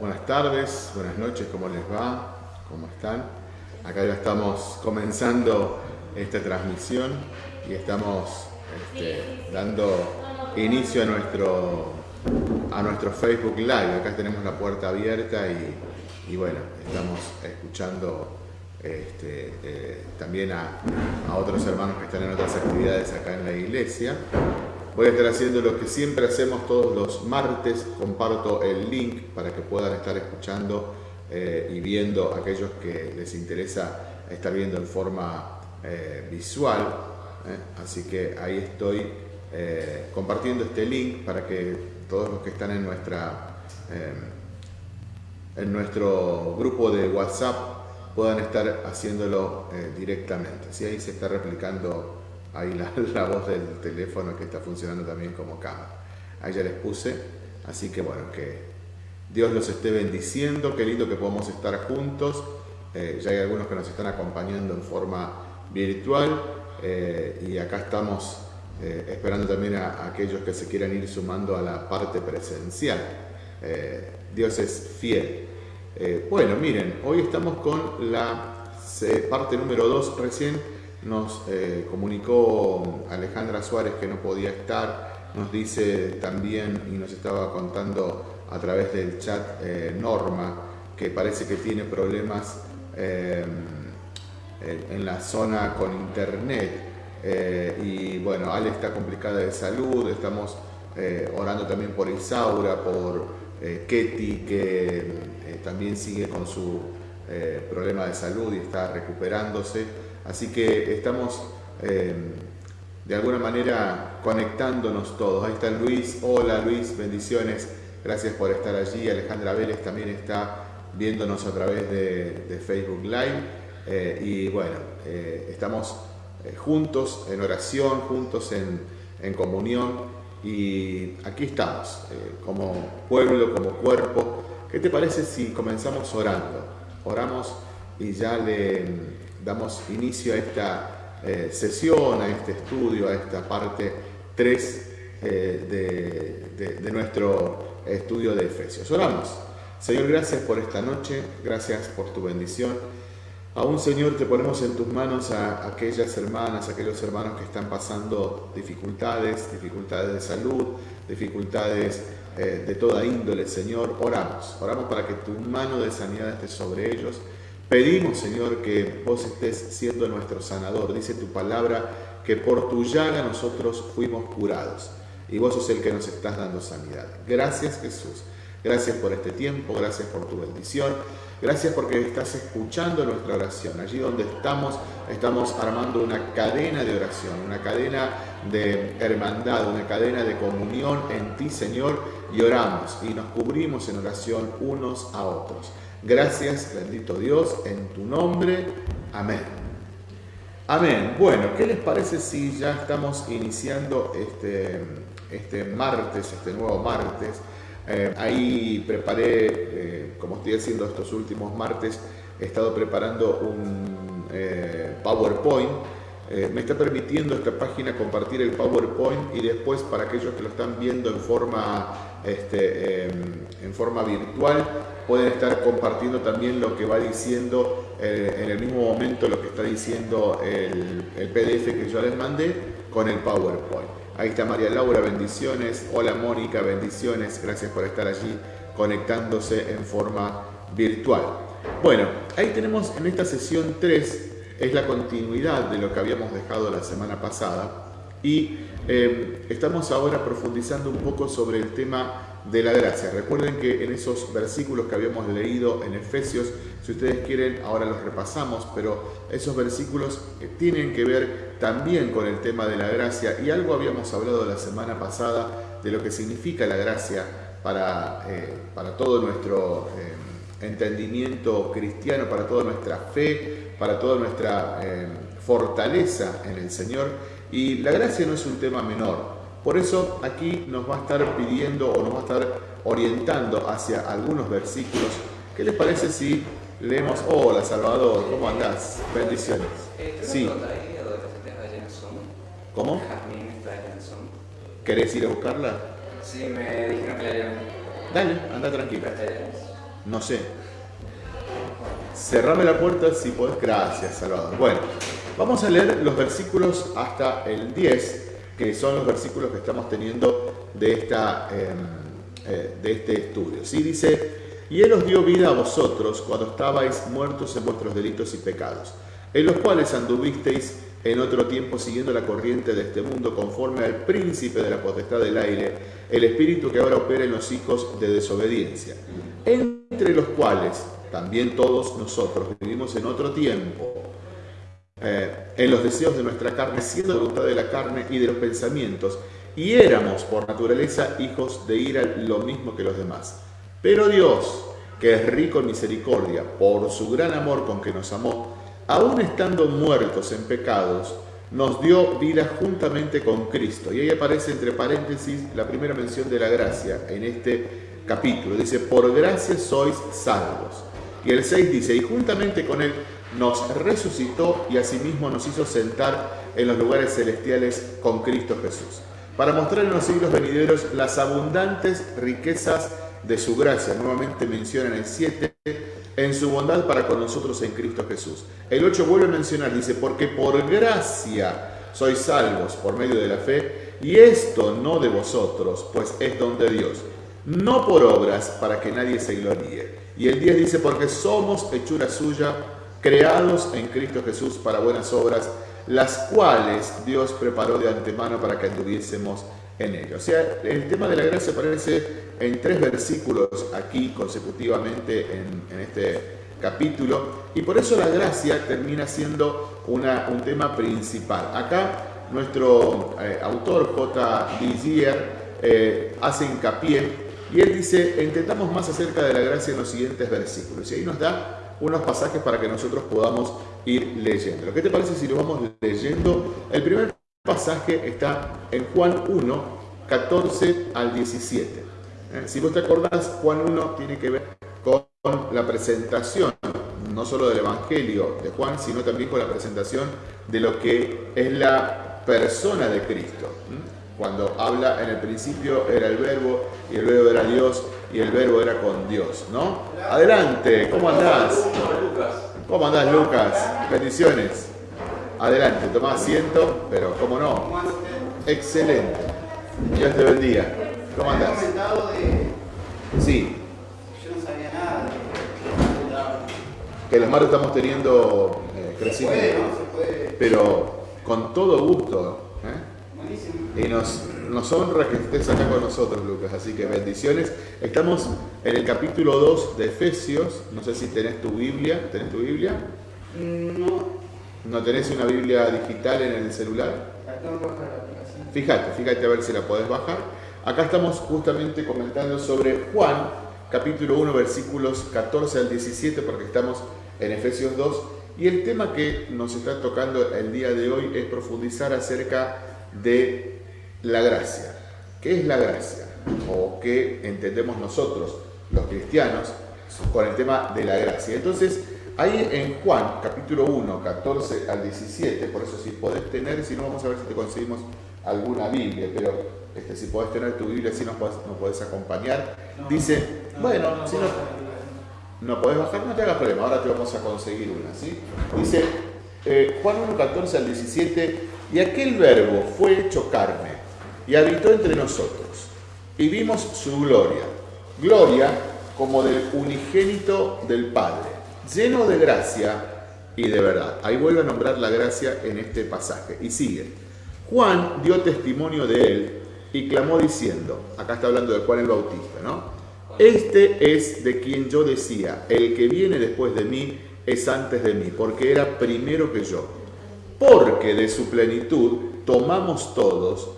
buenas tardes, buenas noches, ¿cómo les va? ¿Cómo están? Acá ya estamos comenzando esta transmisión y estamos este, dando inicio a nuestro, a nuestro Facebook Live. Acá tenemos la puerta abierta y, bueno, estamos escuchando este, eh, también a, a otros hermanos que están en otras actividades acá en la iglesia. Voy a estar haciendo lo que siempre hacemos todos los martes, comparto el link para que puedan estar escuchando eh, y viendo aquellos que les interesa estar viendo en forma eh, visual. ¿eh? Así que ahí estoy compartiendo este link para que todos los que están en, nuestra, en nuestro grupo de WhatsApp puedan estar haciéndolo directamente. Ahí se está replicando ahí la, voz del teléfono que está funcionando también como cámara. Ahí ya les puse, así que bueno, que Dios los esté bendiciendo, qué lindo que podamos estar juntos. Eh, ya hay algunos que nos están acompañando en forma virtual eh, y acá estamos eh, esperando también a, aquellos que se quieran ir sumando a la parte presencial. Dios es fiel. bueno, miren, hoy estamos con la parte número 2 recién nos eh, comunicó Alejandra Suárez que no podía estar, nos dice también y nos estaba contando a través del chat eh, Norma que parece que tiene problemas eh, en la zona con internet. Y bueno, Ale está complicada de salud, estamos orando también por Isaura, por Ketty que también sigue con su problema de salud y está recuperándose. Así que estamos eh, de alguna manera conectándonos todos. Ahí está Luis, hola Luis, bendiciones, gracias por estar allí. Alejandra Vélez también está viéndonos a través de, Facebook Live. Eh, y bueno, eh, estamos juntos en oración, juntos en, en, comunión. Y aquí estamos, como pueblo, como cuerpo. ¿Qué te parece si comenzamos orando? Oramos y ya le damos inicio a esta eh, sesión, a este estudio, a esta parte 3 eh, de, nuestro estudio de Efesios. Oramos. Señor, gracias por esta noche, gracias por tu bendición. Aún, Señor, te ponemos en tus manos a aquellas hermanas, a aquellos hermanos que están pasando dificultades, dificultades de salud, dificultades eh, de toda índole, Señor. Oramos, oramos para que tu mano de sanidad esté sobre ellos Pedimos, Señor, que vos estés siendo nuestro sanador. Dice tu palabra que por tu llaga nosotros fuimos curados. Y vos sos el que nos estás dando sanidad. Gracias, Jesús. Gracias por este tiempo, gracias por tu bendición. Gracias porque estás escuchando nuestra oración. Allí donde estamos, estamos armando una cadena de oración, una cadena de hermandad, una cadena de comunión en ti, Señor, y oramos y nos cubrimos en oración unos a otros. Gracias, bendito Dios, en tu nombre. Amén. Amén. Bueno, ¿qué les parece si ya estamos iniciando este, este martes, este nuevo martes? Eh, ahí preparé, eh, como estoy haciendo estos últimos martes, he estado preparando un eh, PowerPoint. Me está permitiendo esta página compartir el PowerPoint y después para aquellos que lo están viendo en forma, este, em, en forma virtual, pueden estar compartiendo también lo que va diciendo eh, en el mismo momento lo que está diciendo el, PDF que yo les mandé con el PowerPoint. Ahí está María Laura, bendiciones. Hola Mónica, bendiciones. Gracias por estar allí conectándose en forma virtual. Bueno, ahí tenemos en esta sesión 3, es la continuidad de lo que habíamos dejado la semana pasada y eh, estamos ahora profundizando un poco sobre el tema de la gracia. Recuerden que en esos versículos que habíamos leído en Efesios, si ustedes quieren, ahora los repasamos, pero esos versículos tienen que ver también con el tema de la gracia y algo habíamos hablado la semana pasada de lo que significa la gracia para, eh, para todo nuestro eh, entendimiento cristiano, para toda nuestra fe, para toda nuestra eh, fortaleza en el Señor. Y la gracia no es un tema menor, por eso aquí nos va a estar pidiendo o nos va a estar orientando hacia algunos versículos. ¿Qué les parece si leemos? Hola Salvador, ¿cómo andás? Bendiciones. Eh, sí. ¿Cómo? ¿Querés ir a buscarla? Sí, me dijeron que la Dale, anda tranquila. No sé. Cerrame la puerta si podés. Gracias, Salvador. Bueno, vamos a leer los versículos hasta el 10, que son los versículos que estamos teniendo de, esta, em, eh, de este estudio. ¿sí? Dice, y Él os dio vida a vosotros cuando estabais muertos en vuestros delitos y pecados, en los cuales anduvisteis en otro tiempo siguiendo la corriente de este mundo conforme al príncipe de la potestad del aire, el espíritu que ahora opera en los hijos de desobediencia, entre los cuales también todos nosotros vivimos en otro tiempo, eh, en los deseos de nuestra carne, siendo la voluntad de la carne y de los pensamientos, y éramos por naturaleza hijos de ira lo mismo que los demás. Pero Dios, que es rico en misericordia, por su gran amor con que nos amó, aun estando muertos en pecados, nos dio vida juntamente con Cristo. Y ahí aparece entre paréntesis la primera mención de la gracia en este capítulo. Dice, por gracia sois salvos. Y el 6 dice, y juntamente con Él nos resucitó y asimismo nos hizo sentar en los lugares celestiales con Cristo Jesús, para mostrar en los siglos venideros las abundantes riquezas de su gracia. Nuevamente menciona en el 7, en su bondad para con nosotros en Cristo Jesús. El 8 vuelve a mencionar, dice, porque por gracia sois salvos por medio de la fe, y esto no de vosotros, pues es don de Dios, no por obras para que nadie se gloríe. Y el 10 dice, porque somos hechura suya, creados en Cristo Jesús para buenas obras, las cuales Dios preparó de antemano para que anduviésemos en ello. O sea, el tema de la gracia aparece en tres versículos aquí consecutivamente en, este capítulo y por eso la gracia termina siendo una, un tema principal. Acá nuestro eh, autor J. Dizier eh, hace hincapié y él dice, entendamos más acerca de la gracia en los siguientes versículos. Y ahí nos da unos pasajes para que nosotros podamos ir leyendo. ¿Qué te parece si lo vamos leyendo? El primer pasaje está en Juan 1, 14 al 17. Eh, si vos te acordás, Juan 1 tiene que ver con la presentación, no solo del Evangelio de Juan, sino también con la presentación de lo que es la persona de Cristo. Cuando habla en el principio era el verbo y el verbo era Dios y el verbo era con Dios, ¿no? Adelante, ¿cómo andás? ¿Cómo andás, Lucas? Bendiciones. Adelante, toma asiento, pero ¿cómo no? Excelente. Dios te bendiga. ¿Cómo andás? Sí. Yo no sabía nada. Que los mares estamos teniendo eh, crecimiento. Pero con todo gusto. Y nos, nos honra que estés acá con nosotros, Lucas. Así que bendiciones. Estamos en el capítulo 2 de Efesios. No sé si tenés tu Biblia. ¿Tenés tu Biblia? No. ¿No tenés una Biblia digital en el celular? Fíjate, fíjate a ver si la podés bajar. Acá estamos justamente comentando sobre Juan, capítulo 1, versículos 14 al 17, porque estamos en Efesios 2, y el tema que nos está tocando el día de hoy es profundizar acerca de la gracia. ¿Qué es la gracia? O qué entendemos nosotros, los cristianos, con el tema de la gracia. Entonces, ahí en Juan, capítulo 1, 14 al 17, por eso si podés tener, si no vamos a ver si te conseguimos alguna Biblia, pero este, si podés tener tu Biblia, si nos podés, acompañar. Dice, bueno, si no, no podés bajar, no te hagas problema, ahora te vamos a conseguir una. ¿sí? Dice eh, Juan 1, 14 al 17, y aquel verbo fue hecho carne y habitó entre nosotros, y vimos su gloria, gloria como del unigénito del Padre, lleno de gracia y de verdad. Ahí vuelve a nombrar la gracia en este pasaje. Y sigue. Juan dio testimonio de él y clamó diciendo, acá está hablando de Juan el Bautista, ¿no? Este es de quien yo decía, el que viene después de mí es antes de mí, porque era primero que yo. Porque de su plenitud tomamos todos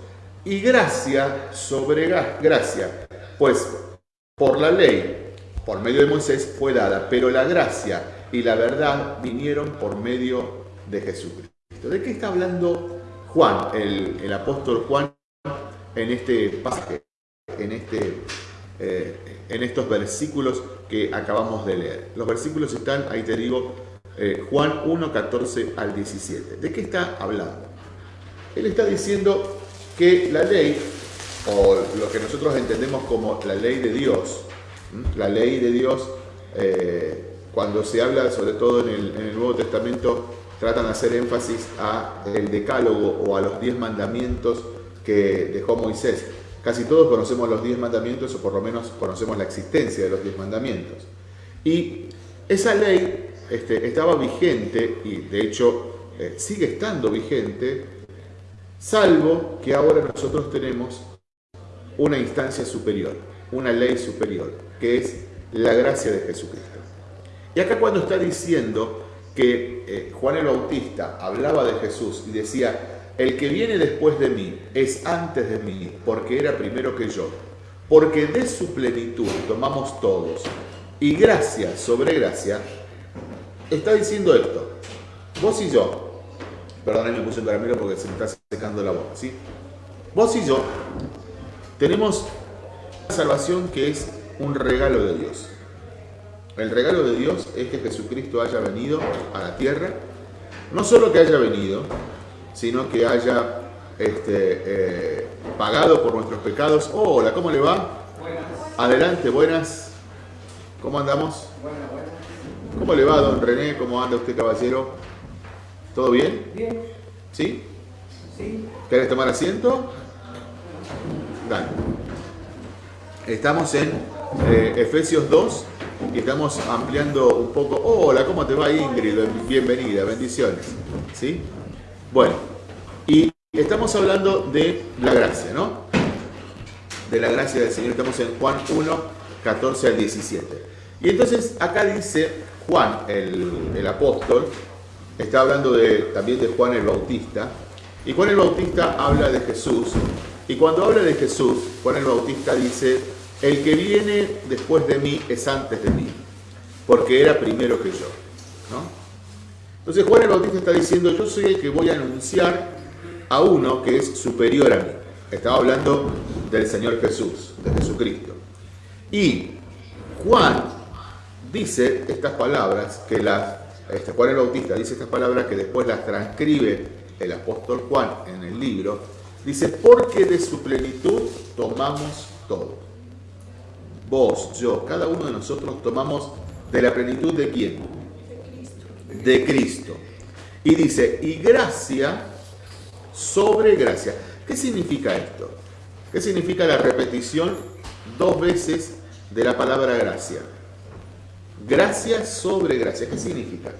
y gracia sobre gracia, pues por la ley, por medio de Moisés fue dada, pero la gracia y la verdad vinieron por medio de Jesucristo. ¿De qué está hablando Juan, el, el apóstol Juan, en este pasaje, en, este, eh, en estos versículos que acabamos de leer. Los versículos están, ahí te digo, eh, Juan 1, 14 al 17. ¿De qué está hablando? Él está diciendo que la ley, o lo que nosotros entendemos como la ley de Dios, la ley de Dios eh, cuando se habla, sobre todo en el, Nuevo Testamento, tratan de hacer énfasis a el decálogo o a los diez mandamientos que dejó Moisés. Casi todos conocemos los diez mandamientos o por lo menos conocemos la existencia de los diez mandamientos. Y esa ley este, estaba vigente y de hecho eh, sigue estando vigente, salvo que ahora nosotros tenemos una instancia superior, una ley superior, que es la gracia de Jesucristo. Y acá cuando está diciendo que eh, Juan el Bautista hablaba de Jesús y decía, el que viene después de mí es antes de mí, porque era primero que yo, porque de su plenitud tomamos todos, y gracia sobre gracia, está diciendo esto, vos y yo, perdón, me puse el caramelo porque se me está secando la boca, ¿sí? Vos y yo tenemos una salvación que es un regalo de Dios. El regalo de Dios es que Jesucristo haya venido a la tierra, no solo que haya venido, sino que haya este, eh, pagado por nuestros pecados. hola, ¿cómo le va? Buenas. Adelante, buenas. ¿Cómo andamos? Buenas, buenas. ¿Cómo le va, don René? ¿Cómo anda usted, caballero? ¿Todo bien? Bien. ¿Sí? Sí. ¿Querés tomar asiento? Dale. Estamos en eh, Efesios 2 y estamos ampliando un poco. hola, ¿cómo te va Ingrid? Bienvenida, bendiciones. ¿Sí? Bueno, y estamos hablando de la gracia, ¿no? De la gracia del Señor. Estamos en Juan 1, 14 al 17. Y entonces acá dice Juan, el, apóstol, está hablando también de Juan el Bautista. Y Juan el Bautista habla de Jesús. Y cuando habla de Jesús, Juan el Bautista dice, el que viene después de mí es antes de mí, porque era primero que yo. ¿no? Entonces Juan el Bautista está diciendo, yo soy el que voy a anunciar a uno que es superior a mí. Estaba hablando del Señor Jesús, de Jesucristo. Y Juan dice estas palabras, que las, este, Juan el Bautista dice estas palabras que después las transcribe el apóstol Juan en el libro, dice, porque de su plenitud tomamos todo. Vos, yo, cada uno de nosotros tomamos de la plenitud de quién? de Cristo. Y dice, y gracia sobre gracia. ¿Qué significa esto? ¿Qué significa la repetición dos veces de la palabra gracia? Gracia sobre gracia. ¿Qué significa?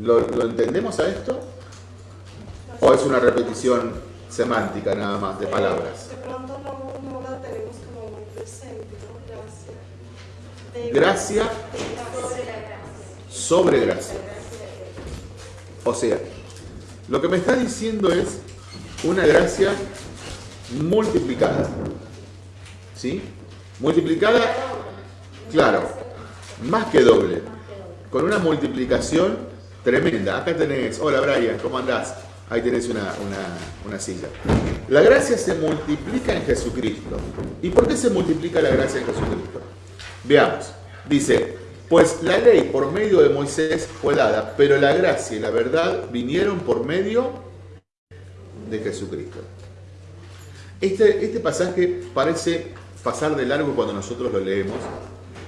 ¿Lo, entendemos a esto? ¿O es una repetición semántica nada más de palabras? De pronto no, la tenemos como muy presente, Gracia. Gracia sobre gracia. O sea, lo que me está diciendo es una gracia multiplicada. ¿Sí? Multiplicada, claro, más que doble. Con una multiplicación tremenda. Acá tenés, hola Brian, ¿cómo andás? Ahí tenés una, una, silla. La gracia se multiplica en Jesucristo. ¿Y por qué se multiplica la gracia en Jesucristo? Veamos. Dice, pues la ley por medio de Moisés fue dada, pero la gracia y la verdad vinieron por medio de Jesucristo. Este, este pasaje parece pasar de largo cuando nosotros lo leemos,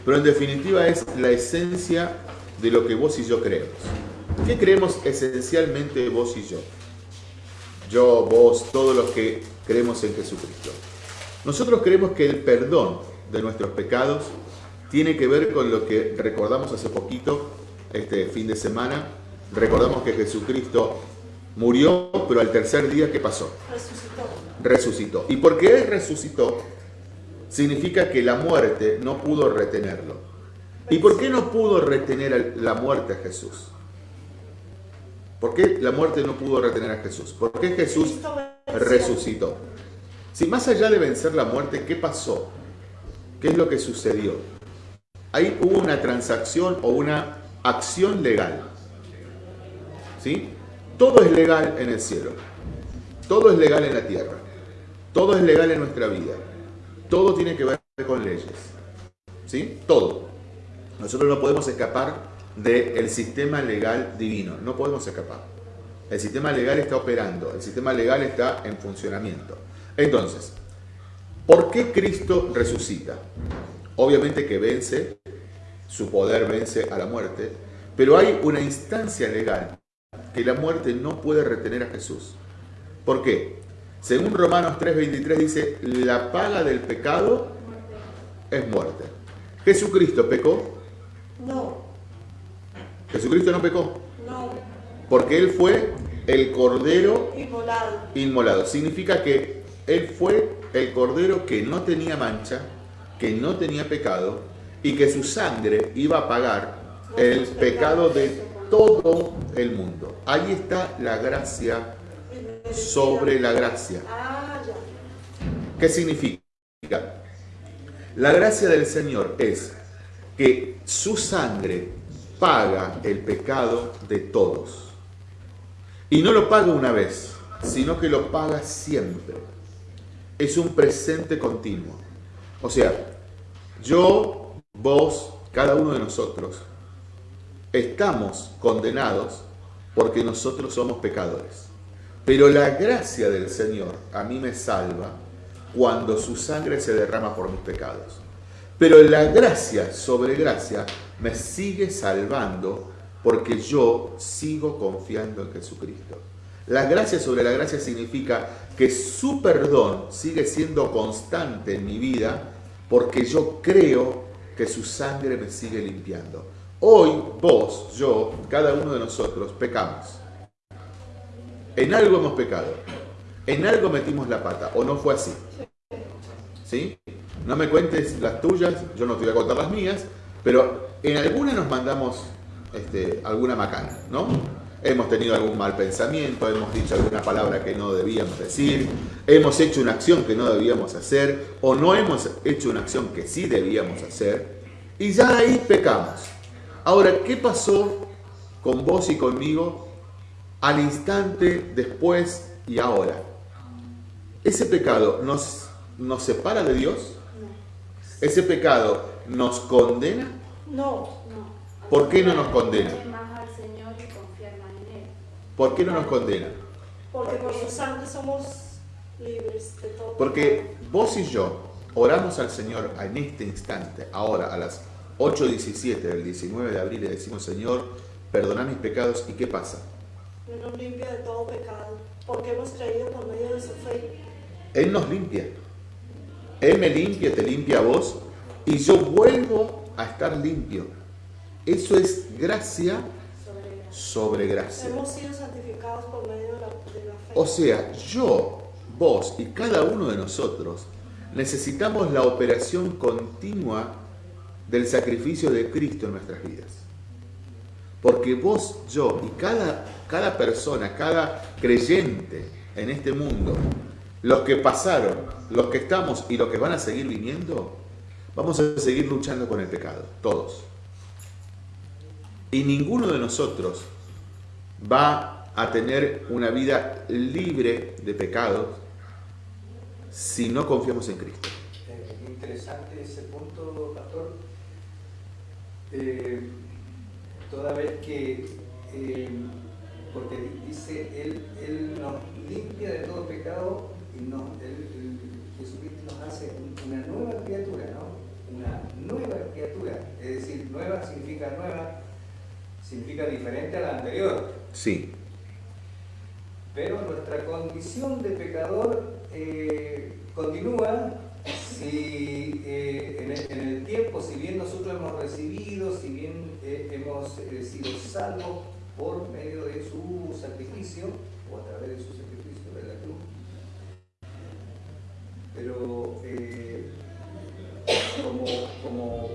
pero en definitiva es la esencia de lo que vos y yo creemos. ¿Qué creemos esencialmente vos y yo? Yo, vos, todos los que creemos en Jesucristo. Nosotros creemos que el perdón de nuestros pecados tiene que ver con lo que recordamos hace poquito, este fin de semana. Recordamos que Jesucristo murió, pero al tercer día, ¿qué pasó? Resucitó. Resucitó. Y porque Él resucitó, significa que la muerte no pudo retenerlo. ¿Y por qué no pudo retener la muerte a Jesús? ¿Por qué la muerte no pudo retener a Jesús? ¿Por qué Jesús resucitó? Si más allá de vencer la muerte, ¿qué pasó? ¿Qué es lo que sucedió? ahí hubo una transacción o una acción legal. ¿Sí? Todo es legal en el cielo. Todo es legal en la tierra. Todo es legal en nuestra vida. Todo tiene que ver con leyes. ¿Sí? Todo. Nosotros no podemos escapar del sistema legal divino. No podemos escapar. El sistema legal está operando. El sistema legal está en funcionamiento. Entonces, ¿por qué Cristo resucita? Obviamente que vence su poder vence a la muerte, pero hay una instancia legal que la muerte no puede retener a Jesús. ¿Por qué? Según Romanos 3:23 dice, la paga del pecado es muerte. ¿Jesucristo pecó? No, Jesucristo no pecó, no, porque Él fue el Cordero inmolado. inmolado. Significa que Él fue el Cordero que no tenía mancha, que no tenía pecado y que su sangre iba a pagar el pecado de todo el mundo. Ahí está la gracia sobre la gracia. ¿Qué significa? La gracia del Señor es que su sangre paga el pecado de todos. Y no lo paga una vez, sino que lo paga siempre. Es un presente continuo. O sea, yo, vos, cada uno de nosotros, estamos condenados porque nosotros somos pecadores. Pero la gracia del Señor a mí me salva cuando su sangre se derrama por mis pecados. Pero la gracia sobre gracia me sigue salvando porque yo sigo confiando en Jesucristo. La gracia sobre la gracia significa que su perdón sigue siendo constante en mi vida porque yo creo que su sangre me sigue limpiando. Hoy vos, yo, cada uno de nosotros pecamos. En algo hemos pecado. En algo metimos la pata. ¿O no fue así? ¿Sí? No me cuentes las tuyas, yo no te voy a contar las mías, pero en alguna nos mandamos este, alguna macana, ¿no? Hemos tenido algún mal pensamiento, hemos dicho alguna palabra que no debíamos decir, hemos hecho una acción que no debíamos hacer, o no hemos hecho una acción que sí debíamos hacer, y ya ahí pecamos. Ahora, ¿qué pasó con vos y conmigo al instante, después y ahora? ¿Ese pecado nos, nos separa de Dios? ¿Ese pecado nos condena? No, No. ¿Por qué no nos condena? ¿Por qué no nos condena? porque por su sangre somos libres de todo. Porque vos y yo oramos al Señor en este instante, ahora a las 8.17 del 19 de abril, le decimos, Señor, perdona mis pecados, ¿y qué pasa? Él nos limpia de todo pecado, porque hemos creído por medio de su fe. Él nos limpia. Él me limpia, te limpia a vos, y yo vuelvo a estar limpio. Eso es gracia sobre gracia. Hemos sido santificados por medio de la, de la fe. O sea, yo, vos y cada uno de nosotros necesitamos la operación continua del sacrificio de Cristo en nuestras vidas. Porque vos, yo y cada, cada persona, cada creyente en este mundo, los que pasaron, los que estamos y los que van a seguir viniendo, vamos a seguir luchando con el pecado, todos. Y ninguno de nosotros va a tener una vida libre de pecados si no confiamos en Cristo. Eh, interesante ese punto, pastor. Eh, toda vez que, eh, porque di- dice, él, él nos limpia de todo pecado y nos, él- él- Jesucristo nos hace un- una nueva criatura, ¿no? Una nueva criatura. Es decir, nueva significa nueva, significa diferente a la anterior. Sí, Pero nuestra condición de pecador eh, continúa si eh, en, el, en el tiempo, si bien nosotros hemos recibido, si bien eh, hemos sido salvos por medio de su sacrificio, o a través de su sacrificio de la cruz, pero eh, como, como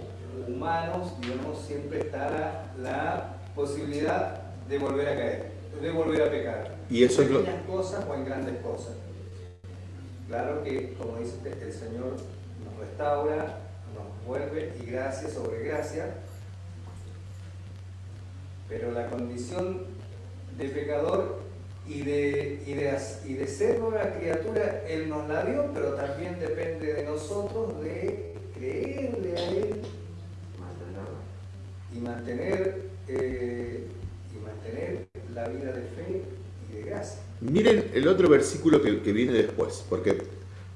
humanos, digamos, siempre está la, la posibilidad de volver a caer, de volver a pecar. Y eso es en lo- pequeñas cosas o en grandes cosas. Claro que, como dice usted, el Señor nos restaura, nos vuelve y gracia sobre gracia, pero la condición de pecador y de, y de, as- y de ser nueva criatura, Él nos la dio, pero también depende de nosotros de creerle a Él y mantener, eh, y mantener la vida de fe y de gracia. miren el otro versículo que, que viene después, porque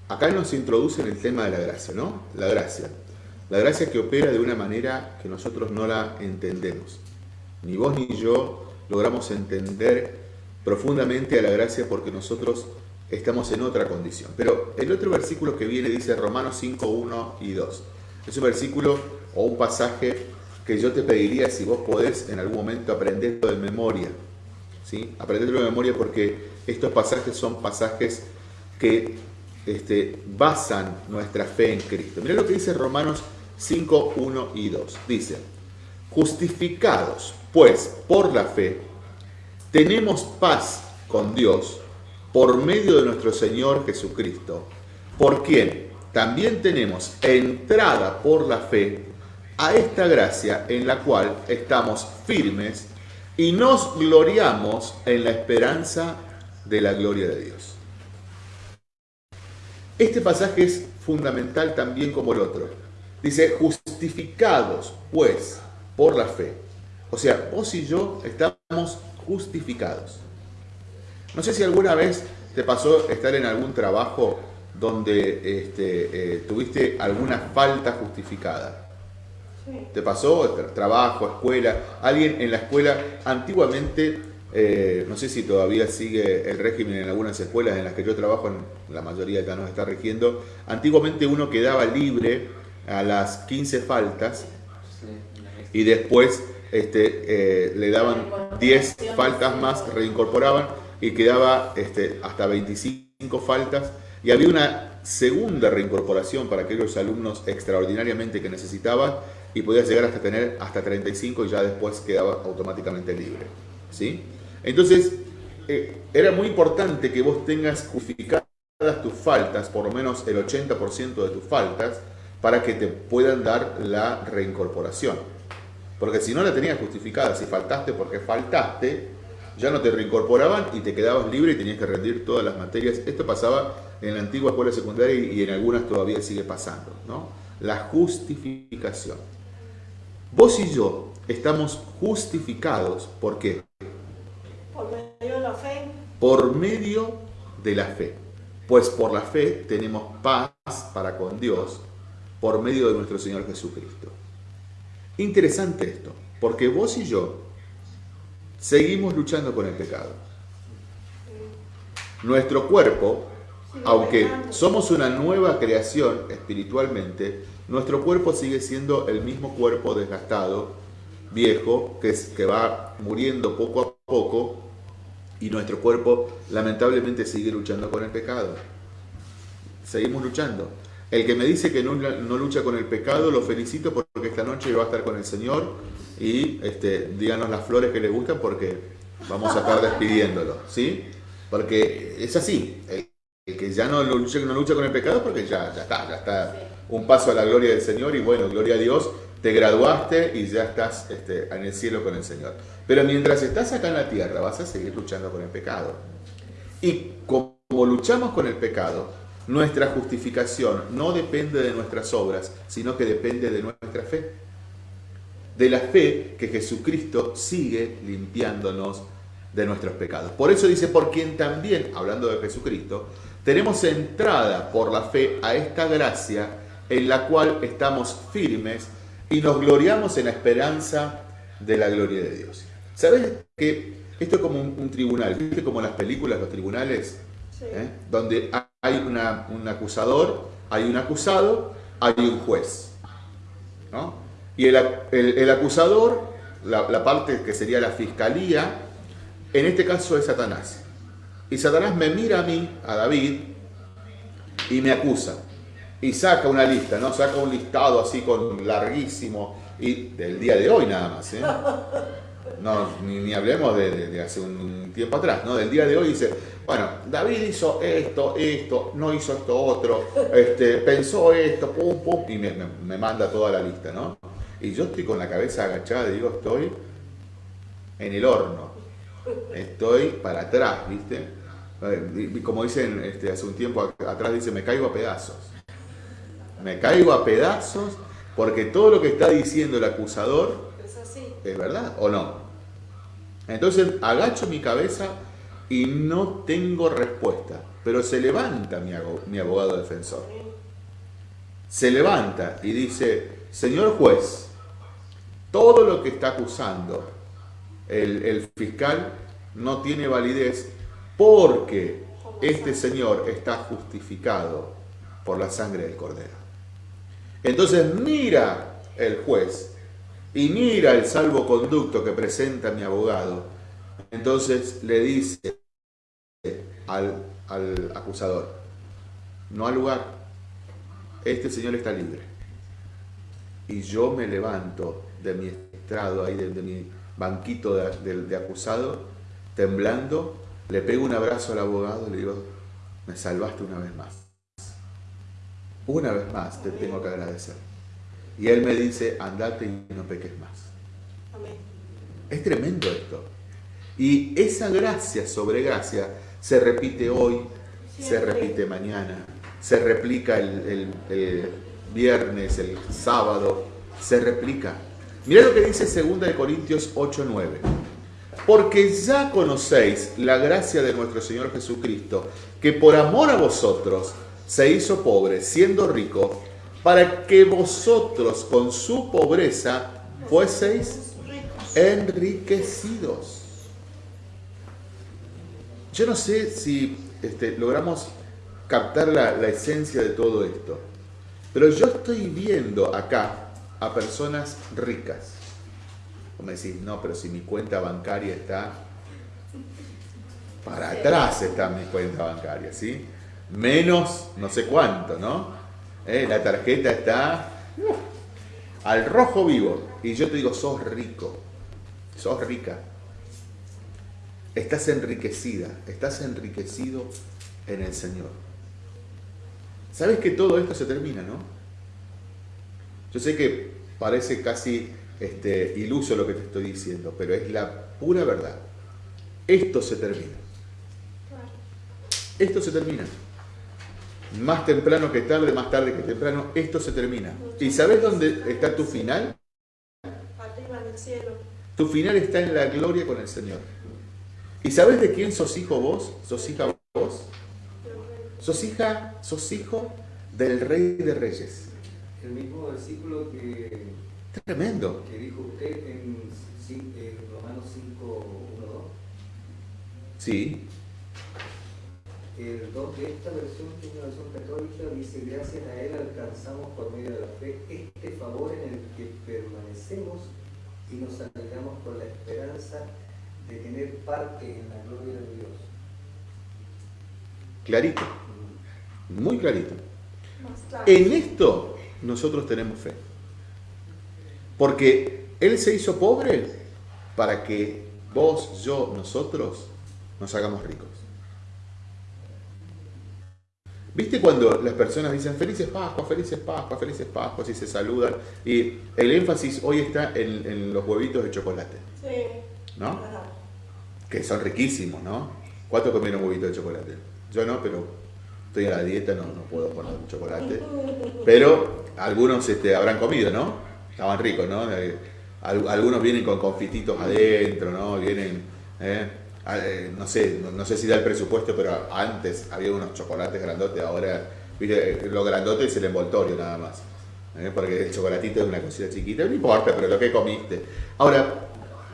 acá nos introduce en el tema de la gracia, ¿no? La gracia. La gracia que opera de una manera que nosotros no la entendemos. Ni vos ni yo logramos entender profundamente a la gracia porque nosotros estamos en otra condición. Pero el otro versículo que viene dice Romanos 5, 1 y 2. Es un versículo o un pasaje que yo te pediría si vos podés en algún momento aprenderlo de memoria. ¿sí? Aprenderlo de memoria porque estos pasajes son pasajes que este, basan nuestra fe en Cristo. Mira lo que dice Romanos 5, 1 y 2. Dice, justificados pues por la fe, tenemos paz con Dios por medio de nuestro Señor Jesucristo, por quien también tenemos entrada por la fe a esta gracia en la cual estamos firmes y nos gloriamos en la esperanza de la gloria de Dios. Este pasaje es fundamental también como el otro. Dice, justificados pues por la fe. O sea, vos y yo estamos justificados. No sé si alguna vez te pasó estar en algún trabajo donde este, eh, tuviste alguna falta justificada. ¿Te pasó? Trabajo, escuela. Alguien en la escuela, antiguamente, eh, no sé si todavía sigue el régimen en algunas escuelas en las que yo trabajo, en la mayoría ya nos está rigiendo. Antiguamente uno quedaba libre a las 15 faltas y después este, eh, le daban 10 faltas más, reincorporaban y quedaba este, hasta 25 faltas. Y había una segunda reincorporación para aquellos alumnos extraordinariamente que necesitaban y podías llegar hasta tener hasta 35 y ya después quedaba automáticamente libre. ¿sí? Entonces, eh, era muy importante que vos tengas justificadas tus faltas, por lo menos el 80% de tus faltas, para que te puedan dar la reincorporación. Porque si no la tenías justificada, si faltaste porque faltaste, ya no te reincorporaban y te quedabas libre y tenías que rendir todas las materias. Esto pasaba en la antigua escuela secundaria y en algunas todavía sigue pasando. ¿no? La justificación. Vos y yo estamos justificados, ¿por qué? Por medio de la fe. Por medio de la fe. Pues por la fe tenemos paz para con Dios por medio de nuestro Señor Jesucristo. Interesante esto, porque vos y yo seguimos luchando con el pecado. Nuestro cuerpo, aunque somos una nueva creación espiritualmente, nuestro cuerpo sigue siendo el mismo cuerpo desgastado, viejo, que, es, va muriendo poco a poco y nuestro cuerpo lamentablemente sigue luchando con el pecado. Seguimos luchando. El que me dice que no, lucha con el pecado, lo felicito porque esta noche va a estar con el Señor y este, díganos las flores que le gustan porque vamos a estar despidiéndolo, ¿sí? Porque es así. El, que ya no lucha, no lucha con el pecado porque ya, ya está, ya está un paso a la gloria del Señor y bueno, gloria a Dios, te graduaste y ya estás este, en el cielo con el Señor. Pero mientras estás acá en la tierra vas a seguir luchando con el pecado. Y como luchamos con el pecado, nuestra justificación no depende de nuestras obras, sino que depende de nuestra fe. De la fe que Jesucristo sigue limpiándonos de nuestros pecados. Por eso dice, por quien también, hablando de Jesucristo, tenemos entrada por la fe a esta gracia en la cual estamos firmes y nos gloriamos en la esperanza de la gloria de Dios. ¿Sabes que esto es como un, tribunal? ¿Viste como en las películas, los tribunales? ¿Eh? Donde hay un acusador, hay un acusado, hay un juez. Y el, acusador, la, la parte que sería la fiscalía, en este caso es Satanás. Y Satanás me mira a mí, a David, y me acusa y saca una lista, ¿no? Saca un listado así con larguísimo y del día de hoy nada más, ¿eh? No, ni, hablemos de, hace un tiempo atrás, ¿no? Del día de hoy dice, bueno, David hizo esto, esto, no hizo esto otro, este, pensó esto, pum, pum, y me, me manda toda la lista, ¿no? Y yo estoy con la cabeza agachada digo, estoy en el horno, estoy para atrás, ¿viste? Como dicen este, hace un tiempo atrás, dice, me caigo a pedazos me caigo a pedazos porque todo lo que está diciendo el acusador es, verdad o no. Entonces agacho mi cabeza y no tengo respuesta, pero se levanta mi, abogado defensor. Se levanta y dice, señor juez, todo lo que está acusando el, el fiscal no tiene validez porque este señor está justificado por la sangre del cordero. Entonces mira el juez y mira el salvoconducto que presenta mi abogado. Entonces le dice al, acusador, no al lugar, este señor está libre. Y yo me levanto de mi estrado, ahí de, mi banquito de- de acusado, temblando, le pego un abrazo al abogado y le digo, me salvaste una vez más. Una vez más te tengo que agradecer. Y él me dice, andate y no peques más. Amén. Es tremendo esto. Y esa gracia sobre gracia se repite hoy, se repite mañana, se replica el, el- el viernes, el sábado, se replica. Mirá lo que dice 2 de Corintios 8:9. Porque ya conocéis la gracia de nuestro Señor Jesucristo, que por amor a vosotros se hizo pobre, siendo rico, para que vosotros con su pobreza fueseis enriquecidos. Yo no sé si este, logramos captar la, la esencia de todo esto, pero yo estoy viendo acá a personas ricas. Como decís, no, pero si mi cuenta bancaria está para atrás está mi cuenta bancaria, ¿sí? Menos no sé cuánto, ¿no? Eh, La tarjeta está al rojo vivo. Y yo te digo, sos rico, sos rica. Estás enriquecida, estás enriquecido en el Señor. Sabes que todo esto se termina, ¿no? Yo sé que parece casi este, iluso lo que te estoy diciendo, pero es la pura verdad. Esto se termina. Esto se termina. Más temprano que tarde, más tarde que temprano, esto se termina. ¿Y sabes dónde está tu final? Arriba en el cielo. Tu final está en la gloria con el Señor. ¿Y sabes de quién sos hijo vos? ¿Sos hija vos? Sos hija, sos hijo del Rey de Reyes. El mismo versículo que, Tremendo. que dijo usted en, en Romanos 5, 1, 2. Sí, El 2 de esta versión, que es una versión católica, dice, gracias a Él alcanzamos por medio de la fe este favor en el que permanecemos y nos alegramos con la esperanza de tener parte en la gloria de Dios. clarito, muy clarito. En esto nosotros tenemos fe. Porque Él se hizo pobre para que vos, yo, nosotros nos hagamos ricos. ¿Viste cuando las personas dicen felices Pascuas, felices Pascuas, felices Pascuas y se saludan? Y el énfasis hoy está en, en los huevitos de chocolate, Sí. ¿no? Ajá. Que son riquísimos, ¿no? ¿Cuántos comieron huevitos de chocolate? Yo no, pero estoy a la dieta, no, no puedo poner chocolate. Pero algunos este, habrán comido, ¿no? Estaban ricos, ¿no? Al- algunos vienen con confititos adentro, ¿no? Vienen, ¿eh? Ah, eh, no sé, no, no sé si da el presupuesto, pero antes había unos chocolates grandotes, ahora, viste, lo grandote es el envoltorio nada más. ¿eh? Porque el chocolatito es una cosita chiquita, no importa, pero lo que comiste. Ahora,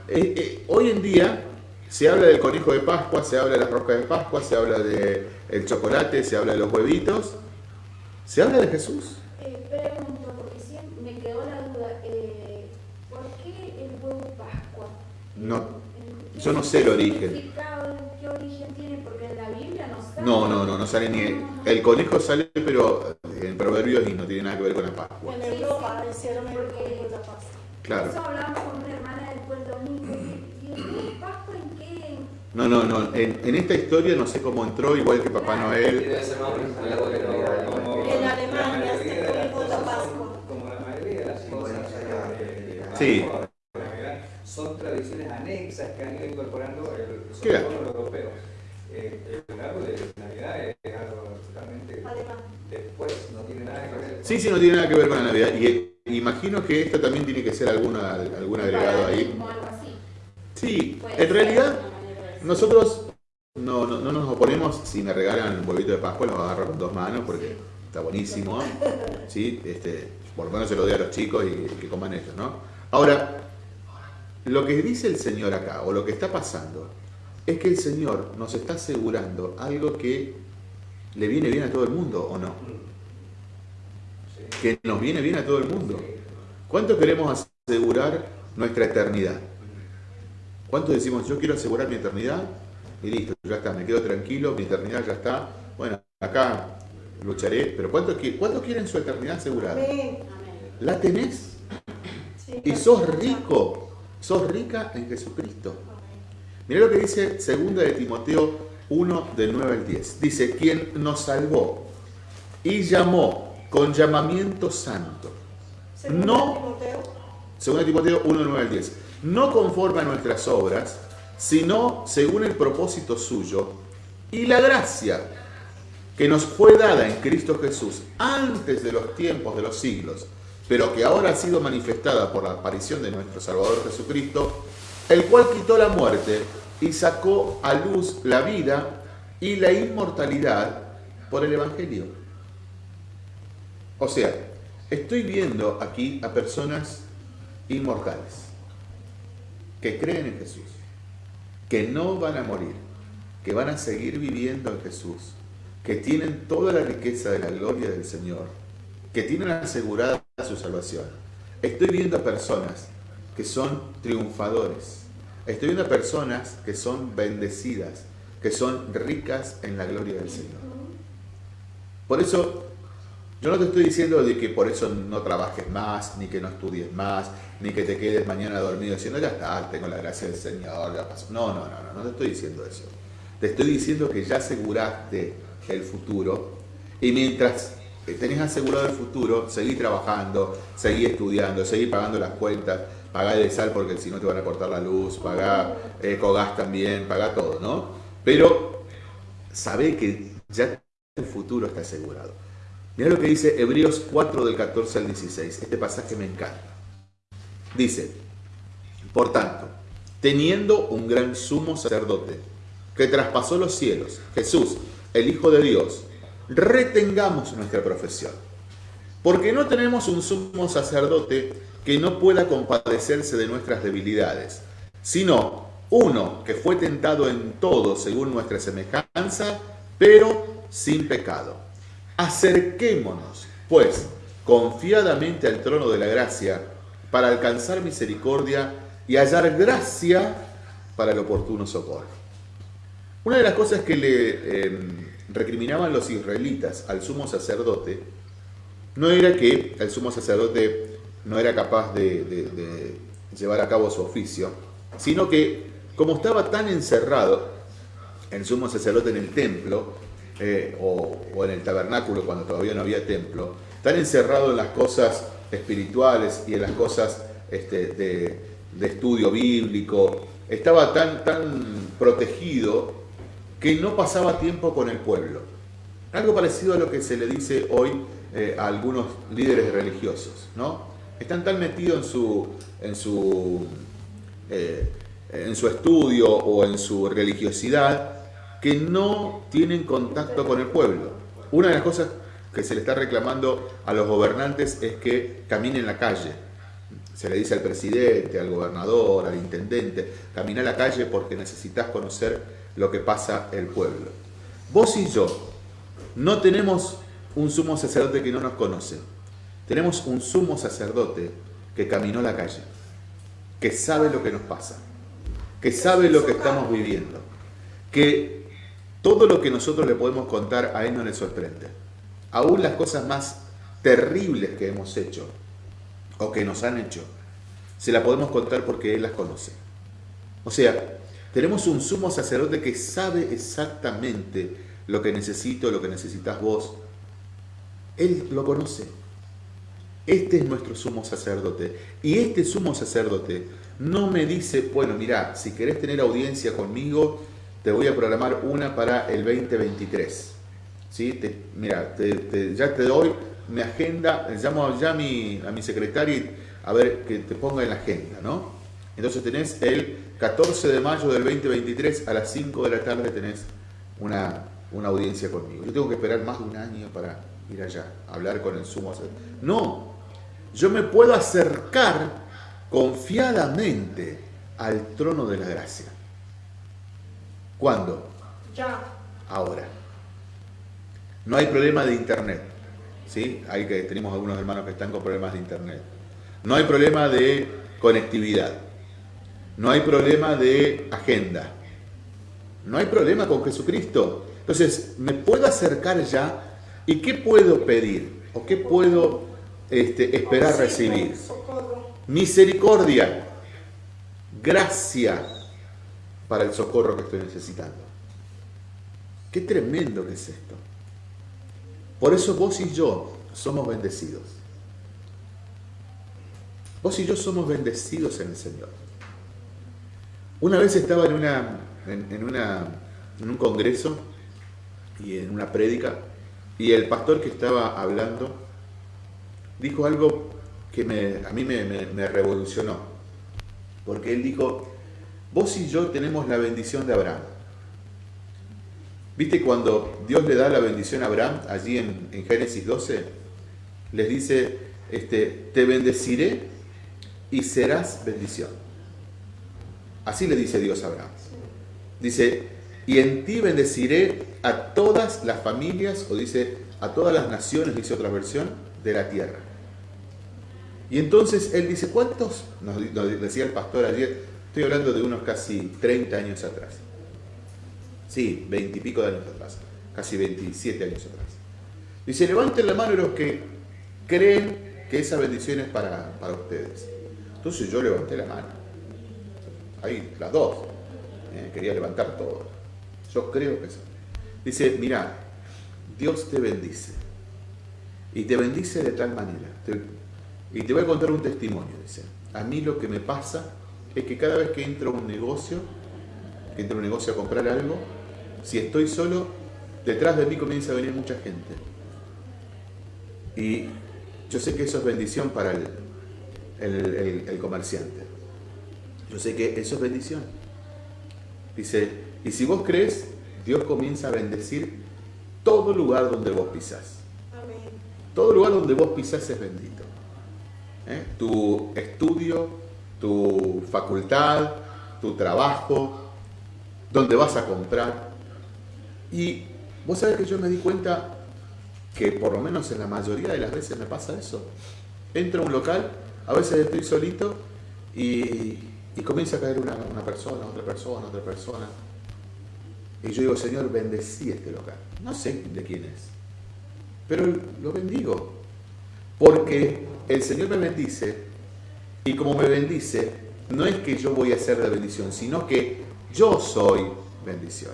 eh, hoy en día se habla del conejo de Pascua, se habla de las roscas de Pascua, se habla del el chocolate, se habla de los huevitos, se habla de Jesús. Pregunto, porque siempre me quedó la duda, ¿por qué el huevo Pascua? No, ¿En qué yo no sé el origen. ¿Qué origen tiene? Porque en la Biblia no sale. No, no, no, no sale ni el, el conejo sale, pero en proverbios y no tiene nada que ver con la Pascua. En Europa hicieron el conejo de la Pascua. Claro. Eso hablamos con una hermana después del domingo. ¿Y el Pascua en qué? No, no, no. En, en esta historia no sé cómo entró, igual que Papá Noel. En Alemania, la mayoría de las conejo de la Pascua. Como la mayoría de las cosas Sí. Anexas que han ido incorporando el, sobre ¿Qué? todo los europeos. Eh, el árbol de Navidad es algo totalmente después, no tiene nada que ver. Sí, sí, no tiene nada que ver con la Navidad. Y eh, imagino que esto también tiene que ser alguna, algún agregado ahí. O algo así. Sí, en realidad nosotros no, no, no nos oponemos. Si me regalan un huevito de Pascua, lo agarro con dos manos porque está buenísimo. ¿sí? Este, por lo menos se lo doy a los chicos y, que coman ellos, ¿no? Ahora, lo que dice el Señor acá, o lo que está pasando, es que el Señor nos está asegurando algo que le viene bien a todo el mundo, ¿o no? Que nos viene bien a todo el mundo. ¿Cuánto queremos asegurar nuestra eternidad? ¿Cuánto decimos, yo quiero asegurar mi eternidad? Y listo, ya está, me quedo tranquilo, mi eternidad ya está. Bueno, acá lucharé, pero ¿cuánto, quieren su eternidad asegurada? ¿La tenés? y sos rico, sos rica en Jesucristo. Mira lo que dice 2 de Timoteo 1 del 9 al 10. Dice, quien nos salvó y llamó con llamamiento santo. No, 2 de Timoteo 1 del 9 al 10. No conforme a nuestras obras, sino según el propósito suyo y la gracia que nos fue dada en Cristo Jesús antes de los tiempos de los siglos, pero que ahora ha sido manifestada por la aparición de nuestro Salvador Jesucristo, el cual quitó la muerte y sacó a luz la vida y la inmortalidad por el Evangelio. O sea, estoy viendo aquí a personas inmortales que creen en Jesús, que no van a morir, que van a seguir viviendo en Jesús, que tienen toda la riqueza de la gloria del Señor, que tienen asegurada su salvación. Estoy viendo personas que son triunfadores. Estoy viendo personas que son bendecidas, que son ricas en la gloria del Señor. Por eso, yo no te estoy diciendo de que por eso no trabajes más, ni que no estudies más, ni que te quedes mañana dormido diciendo, ya está, tengo la gracia del Señor, ya pasó. No, no, no, no, no te estoy diciendo eso. Te estoy diciendo que ya aseguraste el futuro. Y mientras tenés asegurado el futuro, seguí trabajando, seguí estudiando, seguí pagando las cuentas, pagá de sal porque si no te van a cortar la luz, pagá ecogas también, pagá todo, ¿no? Pero sabé que ya el futuro está asegurado. Mira lo que dice Hebreos 4 del 14 al 16. Este pasaje me encanta. Dice, por tanto, teniendo un gran sumo sacerdote que traspasó los cielos, Jesús, el Hijo de Dios, retengamos nuestra profesión. Porque no tenemos un sumo sacerdote que no pueda compadecerse de nuestras debilidades, sino uno que fue tentado en todo según nuestra semejanza, pero sin pecado. Acerquémonos, pues, confiadamente al trono de la gracia para alcanzar misericordia y hallar gracia para el oportuno socorro. Una de las cosas que le em, recriminaban los israelitas al sumo sacerdote no era que el sumo sacerdote no era capaz de, llevar a cabo su oficio, sino que como estaba tan encerrado el sumo sacerdote en el templo eh, o, en el tabernáculo cuando todavía no había templo, tan encerrado en las cosas espirituales y en las cosas este, de, de, estudio bíblico, estaba tan, tan protegido que no pasaba tiempo con el pueblo. Algo parecido a lo que se le dice hoy eh, a algunos líderes religiosos, ¿no? Están tan metidos en su, en su, eh, en su estudio o en su religiosidad que no tienen contacto con el pueblo. Una de las cosas que se le está reclamando a los gobernantes es que caminen la calle. Se le dice al presidente, al gobernador, al intendente, camina la calle porque necesitas conocer lo que pasa el pueblo. Vos y yo no tenemos un sumo sacerdote que no nos conoce. Tenemos un sumo sacerdote que caminó la calle, que sabe lo que nos pasa, que sabe lo que estamos viviendo, que todo lo que nosotros le podemos contar a Él no le sorprende. Aún las cosas más terribles que hemos hecho o que nos han hecho, se las podemos contar porque Él las conoce. O sea, tenemos un sumo sacerdote que sabe exactamente lo que necesito, lo que necesitas vos. Él lo conoce. Este es nuestro sumo sacerdote. Y este sumo sacerdote no me dice, bueno, mira, si querés tener audiencia conmigo, te voy a programar una para el 2023. ¿Sí? mira, ya te doy mi agenda, llamo ya a mi, a mi secretario a ver que te ponga en la agenda, ¿no? Entonces tenés el 14 de mayo del 2023 a las 5 de la tarde tenés una, una audiencia conmigo. Yo tengo que esperar más de un año para ir allá, hablar con el sumo sacerdote. No, yo me puedo acercar confiadamente al trono de la gracia. ¿Cuándo? Ya. Ahora. No hay problema de internet. ¿sí? Hay que, tenemos algunos hermanos que están con problemas de internet. No hay problema de conectividad. No hay problema de agenda. No hay problema con Jesucristo. Entonces, me puedo acercar ya y ¿qué puedo pedir? ¿O qué puedo este, esperar recibir? Misericordia, gracia para el socorro que estoy necesitando. Qué tremendo que es esto. Por eso vos y yo somos bendecidos. Vos y yo somos bendecidos en el Señor. Una vez estaba en, una, en, en un congreso y en una prédica y el pastor que estaba hablando dijo algo que a mí me, me revolucionó. Porque él dijo, vos y yo tenemos la bendición de Abraham. ¿Viste cuando Dios le da la bendición a Abraham, allí en, Génesis 12? Les dice, este, te bendeciré y serás bendición. Así le dice Dios a Abraham. Dice, y en ti bendeciré a todas las familias, o dice, a todas las naciones, dice otra versión, de la tierra. Y entonces él dice, ¿cuántos? Nos, decía el pastor ayer, estoy hablando de unos casi 30 años atrás. Sí, veintipico de años atrás, casi 27 años atrás. Dice, levanten la mano los que creen que esa bendición es para, ustedes. Entonces yo levanté la mano. Ahí, las dos. Eh, quería levantar todo. Yo creo que eso. Dice, mira, Dios te bendice. Y te bendice de tal manera. y te voy a contar un testimonio, dice. A mí lo que me pasa es que cada vez que entro a un negocio, que entro a un negocio a comprar algo, si estoy solo, detrás de mí comienza a venir mucha gente. Y yo sé que eso es bendición para el, comerciante. Yo sé que eso es bendición. Dice, y si vos crees, Dios comienza a bendecir todo lugar donde vos pisás. Todo lugar donde vos pisás es bendito. ¿Eh? Tu estudio, tu facultad, tu trabajo, donde vas a comprar, y vos sabés que yo me di cuenta que por lo menos en la mayoría de las veces me pasa eso. Entro a un local, a veces estoy solito y, comienza a caer una, persona, otra persona, otra persona. Y yo digo, Señor, bendecí este local. No sé de quién es, pero lo bendigo. Porque el Señor me bendice y como me bendice, no es que yo voy a ser de bendición, sino que yo soy bendición.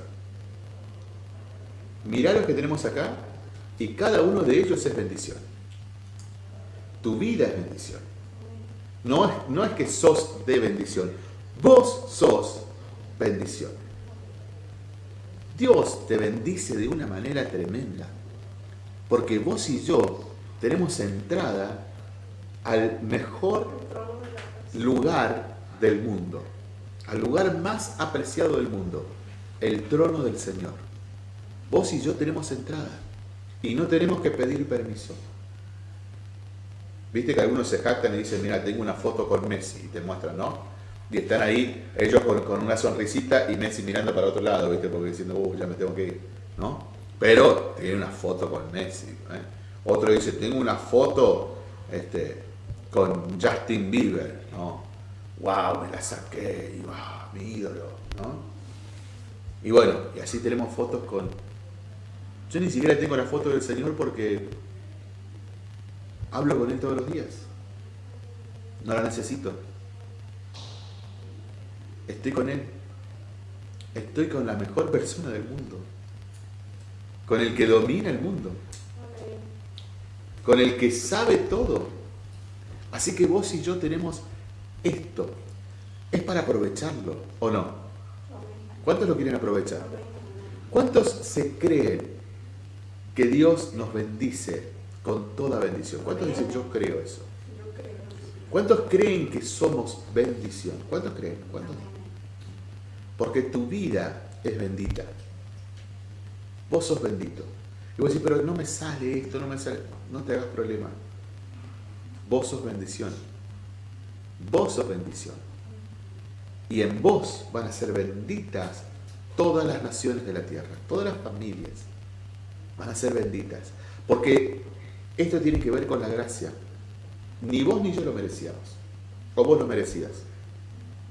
Mirá lo que tenemos acá y cada uno de ellos es bendición. Tu vida es bendición. No es, no es que sos de bendición, vos sos bendición. Dios te bendice de una manera tremenda, porque vos y yo tenemos entrada al mejor lugar del mundo, al lugar más apreciado del mundo, el trono del Señor. Vos y yo tenemos entrada y no tenemos que pedir permiso. Viste que algunos se jactan y dicen, mira, tengo una foto con Messi y te muestran, ¿no? Y están ahí ellos con, una sonrisita y Messi mirando para otro lado, ¿viste? Porque diciendo, uh, ya me tengo que ir, ¿no? Pero tiene una foto con Messi. ¿eh? Otro dice, tengo una foto este, con Justin Bieber, ¿no? ¡Wow! Me la saqué, wow, mi ídolo, ¿no? Y bueno, y así tenemos fotos con yo ni siquiera tengo la foto del Señor porque hablo con Él todos los días. No la necesito. Estoy con Él. Estoy con la mejor persona del mundo. Con el que domina el mundo. Con el que sabe todo. Así que vos y yo tenemos esto. Es para aprovecharlo, ¿o no? ¿Cuántos lo quieren aprovechar? ¿Cuántos se creen que Dios nos bendice con toda bendición. ¿Cuántos dicen yo creo eso? ¿Cuántos creen que somos bendición? ¿Cuántos creen? ¿Cuántos? Porque tu vida es bendita. Vos sos bendito. Y vos decís, pero no me sale esto, no me sale. No te hagas problema. vos sos bendición. Vos sos bendición. Y en vos van a ser benditas todas las naciones de la tierra, todas las familias van a ser benditas. Porque esto tiene que ver con la gracia. Ni vos ni yo lo merecíamos. O vos lo merecías.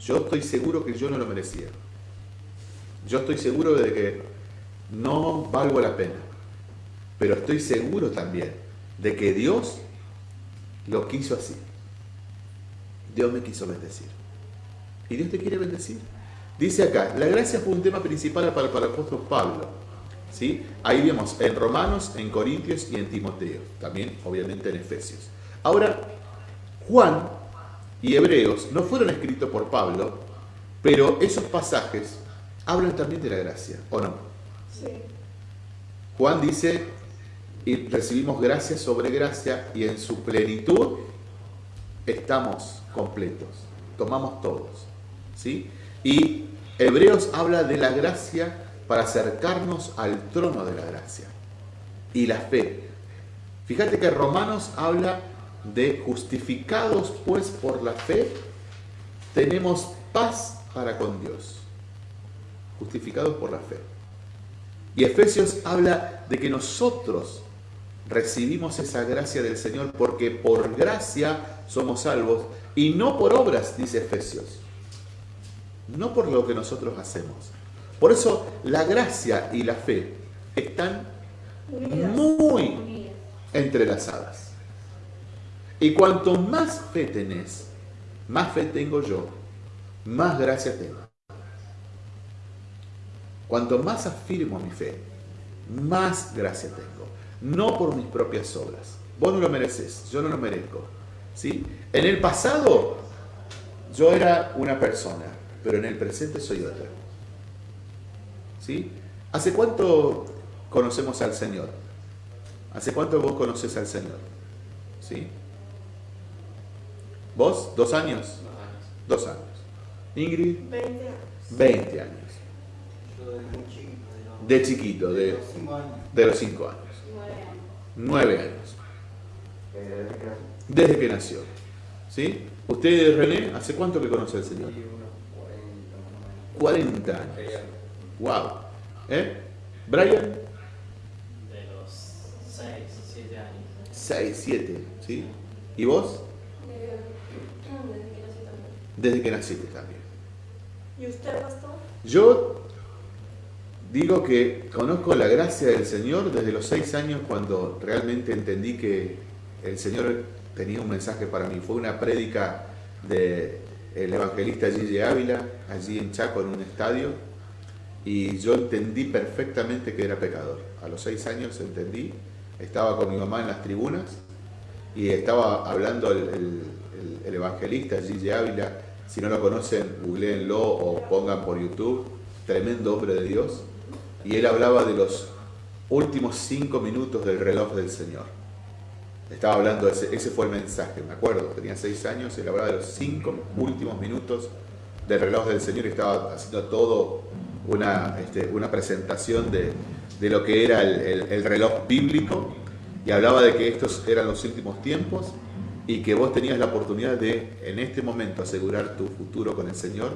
Yo estoy seguro que yo no lo merecía. Yo estoy seguro de que no valgo la pena. Pero estoy seguro también de que Dios lo quiso así. Dios me quiso bendecir. Y Dios te quiere bendecir. Dice acá, la gracia fue un tema principal para, para el apóstol Pablo. ¿Sí? Ahí vemos en Romanos, en Corintios y en Timoteo. También, obviamente, en Efesios. Ahora, Juan y Hebreos no fueron escritos por Pablo, pero esos pasajes hablan también de la gracia, ¿o no? Sí. Juan dice, y recibimos gracia sobre gracia y en su plenitud estamos completos, tomamos todos. ¿sí? Y Hebreos habla de la gracia para acercarnos al trono de la gracia y la fe. Fíjate que Romanos habla de justificados pues por la fe, tenemos paz para con Dios. Justificados por la fe. Y Efesios habla de que nosotros recibimos esa gracia del Señor porque por gracia somos salvos y no por obras, dice Efesios. No por lo que nosotros hacemos. Por eso la gracia y la fe están muy entrelazadas. Y cuanto más fe tenés, más fe tengo yo, más gracia tengo. Cuanto más afirmo mi fe, más gracia tengo. No por mis propias obras. Vos no lo mereces, yo no lo merezco. ¿sí? En el pasado yo era una persona, pero en el presente soy otra. ¿Sí? ¿Hace cuánto conocemos al Señor? ¿Hace cuánto vos conoces al Señor? ¿Sí? ¿Vos? ¿Dos años? Dos años. Ingrid, 20 años. 20 años. Yo desde muy chiquito, de los- De chiquito, de, los cinco años. de los 5 años. Nueve 9 años. desde que nació. ¿Sí? ¿Usted, René, hace cuánto que conoce al Señor? Y unos 40 más o 40 menos. años. Wow. ¿Eh? Brian, De los 6 o 7 años. 6, 7. ¿Sí? ¿Y vos? Desde que nací también. Desde que naciste también. ¿Y usted, pastor? Yo digo que conozco la gracia del Señor desde los seis años cuando realmente entendí que el Señor tenía un mensaje para mí. Fue una prédica del evangelista Gigi Ávila, allí en Chaco, en un estadio, y yo entendí perfectamente que era pecador. A los seis años entendí, estaba con mi mamá en las tribunas y estaba hablando el, el- el- el evangelista Gigi Ávila. Si no lo conocen, googleenlo o pongan por YouTube. Tremendo hombre de Dios. Y él hablaba de los últimos cinco minutos del reloj del Señor. Estaba hablando, ese, ese fue el mensaje, me acuerdo. Tenía seis años, él hablaba de los cinco últimos minutos del reloj del Señor y estaba haciendo todo una, este, una presentación de, de lo que era el, el- el reloj bíblico y hablaba de que estos eran los últimos tiempos y que vos tenías la oportunidad de en este momento asegurar tu futuro con el Señor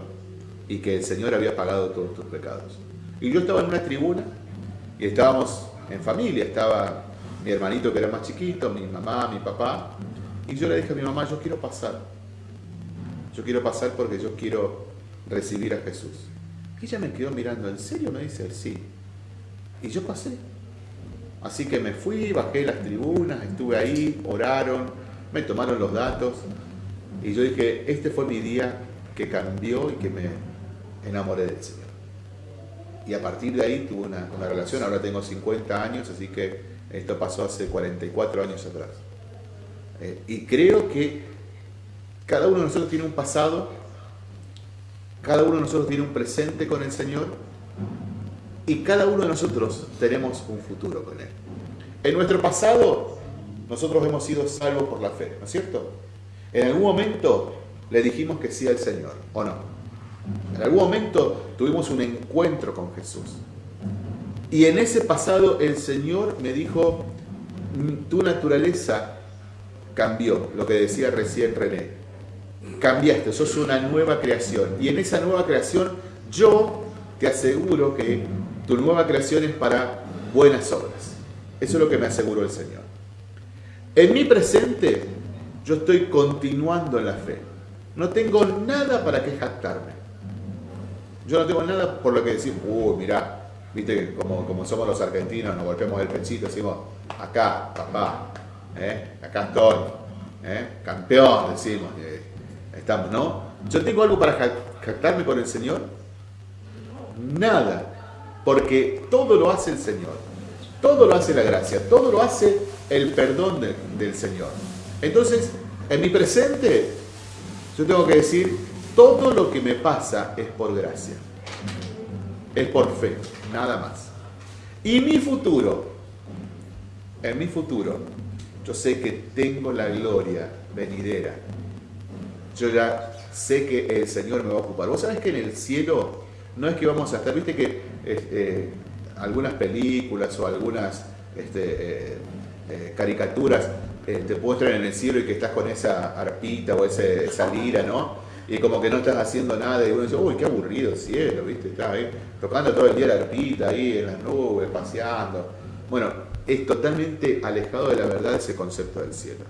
y que el Señor había pagado todos tus pecados. Y yo estaba en una tribuna y estábamos en familia, estaba mi hermanito que era más chiquito, mi mamá, mi papá, y yo le dije a mi mamá, yo quiero pasar, yo quiero pasar porque yo quiero recibir a Jesús. Y ella me quedó mirando, ¿en serio? Me dice, sí. Y yo pasé. Así que me fui, bajé las tribunas, estuve ahí, oraron, me tomaron los datos y yo dije, este fue mi día que cambió y que me enamoré del Señor. Y a partir de ahí tuve una, una relación, ahora tengo 50 años, así que esto pasó hace 44 años atrás. Eh, y creo que cada uno de nosotros tiene un pasado, cada uno de nosotros tiene un presente con el Señor y cada uno de nosotros tenemos un futuro con Él. En nuestro pasado, nosotros hemos sido salvos por la fe, ¿no es cierto? En algún momento le dijimos que sí al Señor, ¿o no? En algún momento tuvimos un encuentro con Jesús. Y en ese pasado el Señor me dijo, "Mm, tu naturaleza cambió, lo que decía recién René. Cambiaste, sos una nueva creación. Y en esa nueva creación yo te aseguro que tu nueva creación es para buenas obras. Eso es lo que me aseguró el Señor. En mi presente, yo estoy continuando en la fe. No tengo nada para que jactarme. Yo no tengo nada por lo que decir, uy, mirá, viste, como, como somos los argentinos, nos golpeamos el pechito, decimos, acá, papá, ¿eh? acá estoy, ¿eh? campeón, decimos, eh, estamos, ¿no? Yo tengo algo para jactarme con el Señor. Nada, porque todo lo hace el Señor. Todo lo hace la gracia, todo lo hace el perdón del Señor. Entonces, en mi presente, yo tengo que decir, todo lo que me pasa es por gracia. Es por fe, nada más. Y mi futuro, en mi futuro, yo sé que tengo la gloria venidera. Yo ya sé que el Señor me va a ocupar. Vos sabés que en el cielo no es que vamos a estar, viste que eh, algunas películas o algunas este, eh, eh, caricaturas te muestran en el cielo y que estás con esa arpita o esa lira, ¿no? Y como que no estás haciendo nada y uno dice, uy, qué aburrido el cielo, ¿viste? Estás ahí tocando todo el día la arpita ahí en las nubes, paseando. Bueno, es totalmente alejado de la verdad ese concepto del cielo.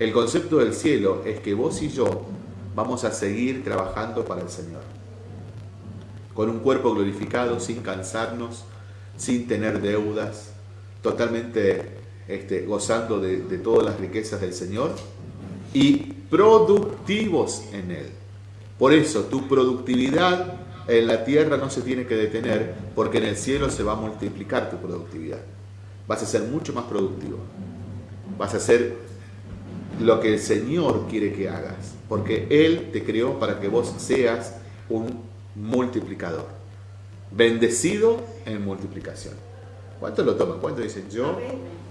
El concepto del cielo es que vos y yo vamos a seguir trabajando para el Señor con un cuerpo glorificado, sin cansarnos, sin tener deudas, totalmente este, gozando de, de todas las riquezas del Señor y productivos en Él. Por eso tu productividad en la tierra no se tiene que detener porque en el cielo se va a multiplicar tu productividad. Vas a ser mucho más productivo. Vas a hacer lo que el Señor quiere que hagas. Porque Él te creó para que vos seas un multiplicador. Bendecido en multiplicación. ¿Cuántos lo toman? ¿Cuántos dicen yo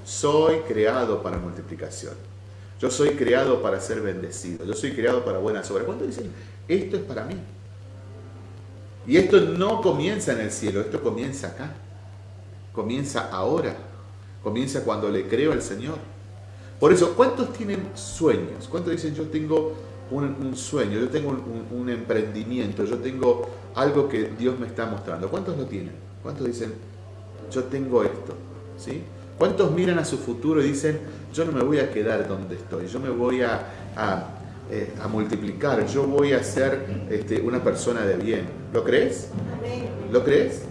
soy creado para multiplicación? Yo soy creado para ser bendecido. Yo soy creado para buenas obras. ¿Cuántos dicen esto es para mí? Y esto no comienza en el cielo, esto comienza acá. Comienza ahora. Comienza cuando le creo al Señor. Por eso, ¿cuántos tienen sueños? ¿Cuántos dicen yo tengo un, sueño, yo tengo un, emprendimiento, yo tengo algo que Dios me está mostrando. ¿Cuántos lo tienen? ¿Cuántos dicen, yo tengo esto? ¿Sí? ¿Cuántos miran a su futuro y dicen, yo no me voy a quedar donde estoy, yo me voy a, eh, multiplicar, yo voy a ser este, una persona de bien? ¿Lo crees? ¿Lo crees?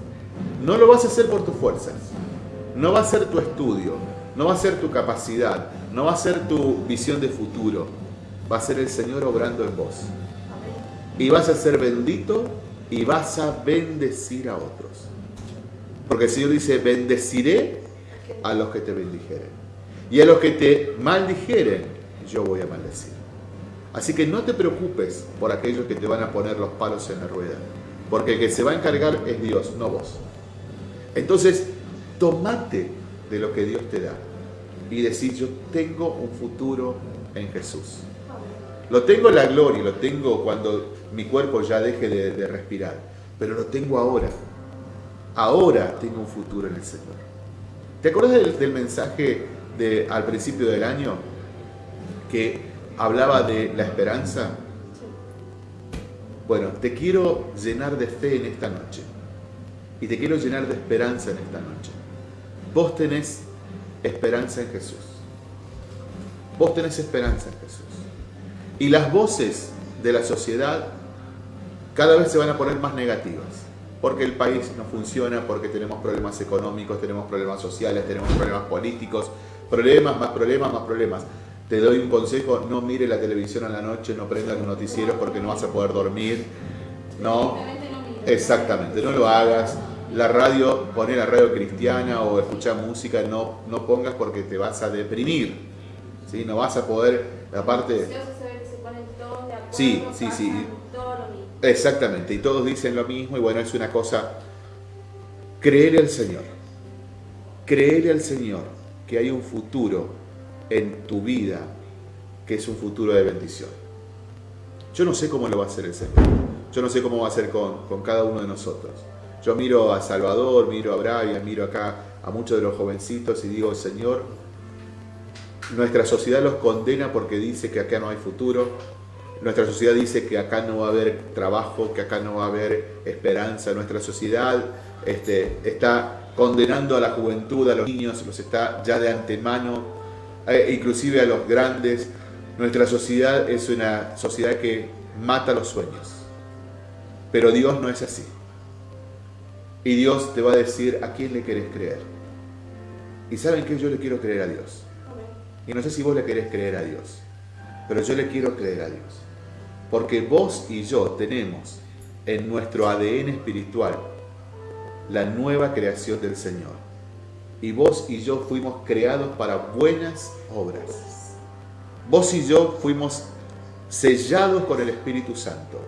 No lo vas a hacer por tus fuerzas, no va a ser tu estudio, no va a ser tu capacidad, no va a ser tu visión de futuro, va a ser el Señor obrando en vos. Y vas a ser bendito y vas a bendecir a otros. Porque el Señor dice, bendeciré a los que te bendijeren. Y a los que te maldijeren, yo voy a maldecir. Así que no te preocupes por aquellos que te van a poner los palos en la rueda. Porque el que se va a encargar es Dios, no vos. Entonces, tomate de lo que Dios te da y decir, yo tengo un futuro en Jesús. Lo tengo en la gloria, lo tengo cuando mi cuerpo ya deje de, respirar, pero lo tengo ahora. Ahora tengo un futuro en el Señor. ¿Te acuerdas del, mensaje de, al principio del año que hablaba de la esperanza? Bueno, te quiero llenar de fe en esta noche y te quiero llenar de esperanza en esta noche. Vos tenés esperanza en Jesús. Vos tenés esperanza en Jesús. Y las voces de la sociedad cada vez se van a poner más negativas, porque el país no funciona, porque tenemos problemas económicos, tenemos problemas sociales, tenemos problemas políticos, problemas, más problemas, más problemas. Te doy un consejo, no mire la televisión a la noche, no prenda los noticieros porque no vas a poder dormir. No, exactamente, no lo hagas. La radio, poner la radio cristiana o escuchar música, no, no pongas porque te vas a deprimir. ¿sí? No vas a poder, aparte... Sí, sí, sí. Exactamente, y todos dicen lo mismo y bueno, es una cosa, creer al Señor, creer al Señor que hay un futuro en tu vida que es un futuro de bendición. Yo no sé cómo lo va a hacer el Señor, yo no sé cómo va a hacer con, con cada uno de nosotros. Yo miro a Salvador, miro a Brian, miro acá a muchos de los jovencitos y digo, Señor, Nuestra sociedad los condena porque dice que acá no hay futuro. Nuestra sociedad dice que acá no va a haber trabajo, que acá no va a haber esperanza. Nuestra sociedad este, está condenando a la juventud, a los niños, los está ya de antemano, eh, inclusive a los grandes. Nuestra sociedad es una sociedad que mata los sueños. Pero Dios no es así. Y Dios te va a decir a quién le querés creer. Y saben que yo le quiero creer a Dios. Y no sé si vos le querés creer a Dios, pero yo le quiero creer a Dios. Porque vos y yo tenemos en nuestro ADN espiritual la nueva creación del Señor. Y vos y yo fuimos creados para buenas obras. Vos y yo fuimos sellados con el Espíritu Santo.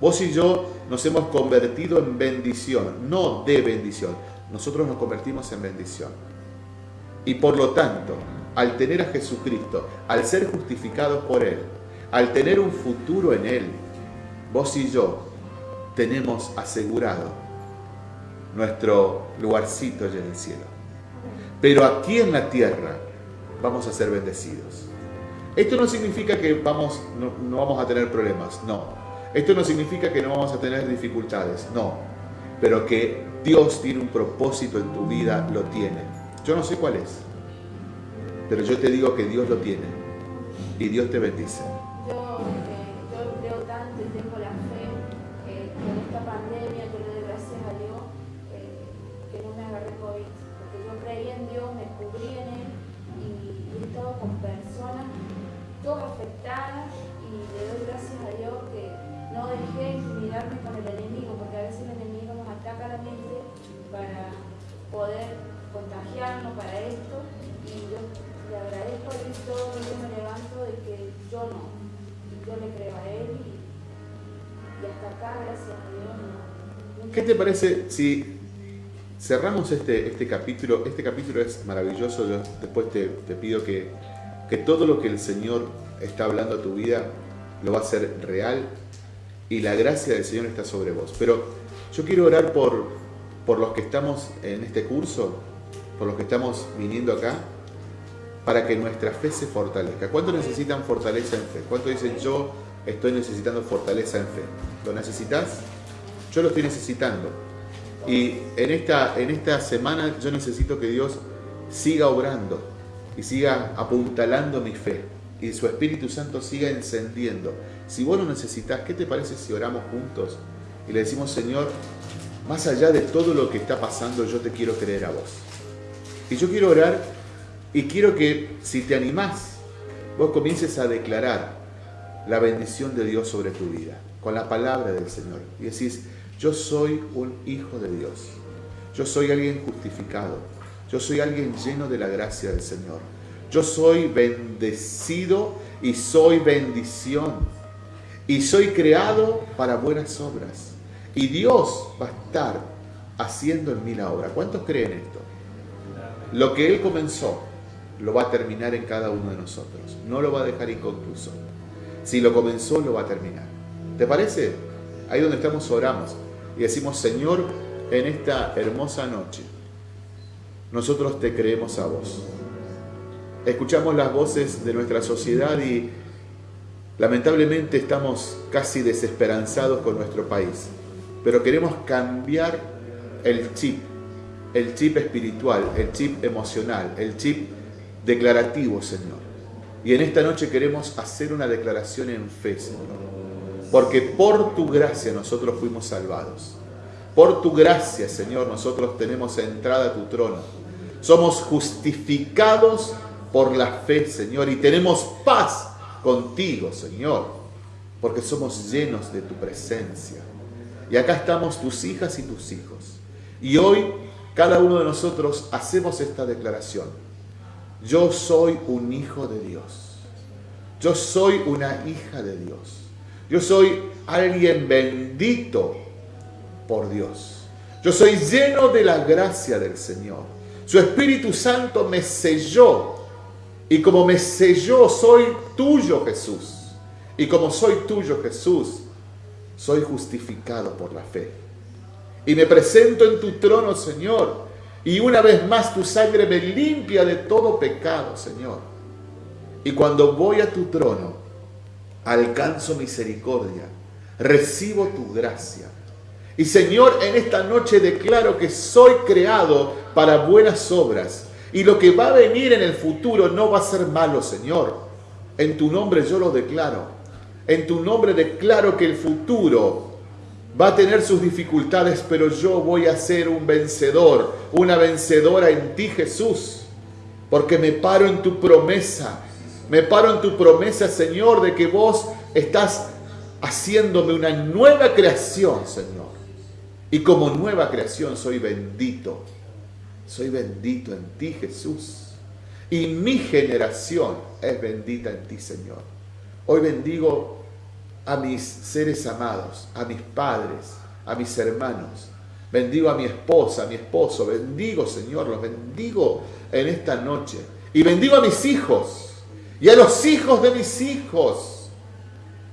Vos y yo nos hemos convertido en bendición, no de bendición. Nosotros nos convertimos en bendición. Y por lo tanto, al tener a Jesucristo, al ser justificados por Él, al tener un futuro en Él, vos y yo tenemos asegurado nuestro lugarcito allá en el cielo. Pero aquí en la tierra vamos a ser bendecidos. Esto no significa que vamos, no, no vamos a tener problemas, no. Esto no significa que no vamos a tener dificultades, no. Pero que Dios tiene un propósito en tu vida, lo tiene. Yo no sé cuál es, pero yo te digo que Dios lo tiene y Dios te bendice. Poder contagiarnos para esto y yo le agradezco a Dios todo el día me levanto de que yo no, yo le creo a Él y, y hasta acá, gracias a Dios, no. ¿Qué te parece si cerramos este, este capítulo? Este capítulo es maravilloso. Yo después te, te pido que, que todo lo que el Señor está hablando a tu vida lo va a hacer real y la gracia del Señor está sobre vos. Pero yo quiero orar por, por los que estamos en este curso, por los que estamos viniendo acá, para que nuestra fe se fortalezca. ¿Cuántos necesitan fortaleza en fe? ¿Cuántos dicen yo estoy necesitando fortaleza en fe? ¿Lo necesitas? Yo lo estoy necesitando. Y en esta, en esta semana yo necesito que Dios siga obrando y siga apuntalando mi fe y su Espíritu Santo siga encendiendo. Si vos lo necesitas, ¿qué te parece si oramos juntos y le decimos, Señor, más allá de todo lo que está pasando, yo te quiero creer a vos? Y yo quiero orar y quiero que si te animás, vos comiences a declarar la bendición de Dios sobre tu vida, con la palabra del Señor. Y decís, yo soy un hijo de Dios. Yo soy alguien justificado. Yo soy alguien lleno de la gracia del Señor. Yo soy bendecido y soy bendición. Y soy creado para buenas obras. Y Dios va a estar haciendo en mí la obra. ¿Cuántos creen esto? Lo que Él comenzó, lo va a terminar en cada uno de nosotros. No lo va a dejar inconcluso. Si lo comenzó, lo va a terminar. ¿Te parece? Ahí donde estamos oramos y decimos, Señor, en esta hermosa noche, nosotros te creemos a vos. Escuchamos las voces de nuestra sociedad y lamentablemente estamos casi desesperanzados con nuestro país. Pero queremos cambiar el chip, el chip espiritual, el chip emocional, el chip declarativo, Señor. Y en esta noche queremos hacer una declaración en fe, Señor. Porque por tu gracia nosotros fuimos salvados. Por tu gracia, Señor, nosotros tenemos entrada a tu trono. Somos justificados por la fe, Señor, y tenemos paz contigo, Señor, porque somos llenos de tu presencia. Y acá estamos tus hijas y tus hijos. Y hoy cada uno de nosotros hacemos esta declaración. Yo soy un hijo de Dios. Yo soy una hija de Dios. Yo soy alguien bendito por Dios. Yo soy lleno de la gracia del Señor. Su Espíritu Santo me selló. Y como me selló, soy tuyo Jesús. Y como soy tuyo Jesús, soy justificado por la fe. Y me presento en tu trono, Señor. Y una vez más tu sangre me limpia de todo pecado, Señor. Y cuando voy a tu trono, alcanzo misericordia, recibo tu gracia. Y Señor, en esta noche declaro que soy creado para buenas obras. Y lo que va a venir en el futuro no va a ser malo, Señor. En tu nombre yo lo declaro. En tu nombre declaro que el futuro va a tener sus dificultades, pero yo voy a ser un vencedor, una vencedora en ti, Jesús. Porque me paro en tu promesa. Me paro en tu promesa, Señor, de que vos estás haciéndome una nueva creación, Señor. Y como nueva creación soy bendito. Soy bendito en ti, Jesús. Y mi generación es bendita en ti, Señor. Hoy bendigo a mis seres amados, a mis padres, a mis hermanos. Bendigo a mi esposa, a mi esposo. Bendigo, Señor, los bendigo en esta noche. Y bendigo a mis hijos y a los hijos de mis hijos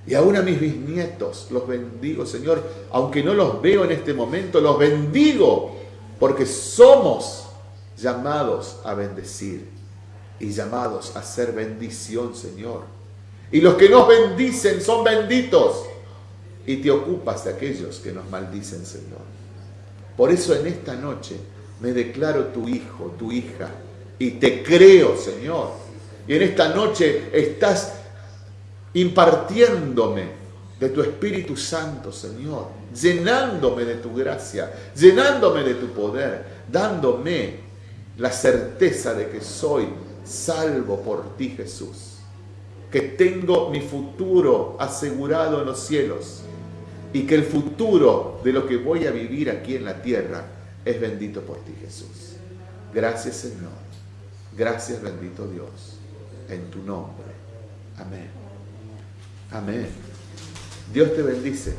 y aún a mis bisnietos los bendigo, Señor, aunque no los veo en este momento, los bendigo, porque somos llamados a bendecir y llamados a ser bendición, Señor. Y los que nos bendicen son benditos. Y te ocupas de aquellos que nos maldicen, Señor. Por eso en esta noche me declaro tu hijo, tu hija, y te creo, Señor. Y en esta noche estás impartiéndome de tu Espíritu Santo, Señor, llenándome de tu gracia, llenándome de tu poder, dándome la certeza de que soy salvo por ti, Jesús, que tengo mi futuro asegurado en los cielos y que el futuro de lo que voy a vivir aquí en la tierra es bendito por ti, Jesús. Gracias, Señor. Gracias, bendito Dios, en tu nombre. Amén. Amén. Dios te bendice.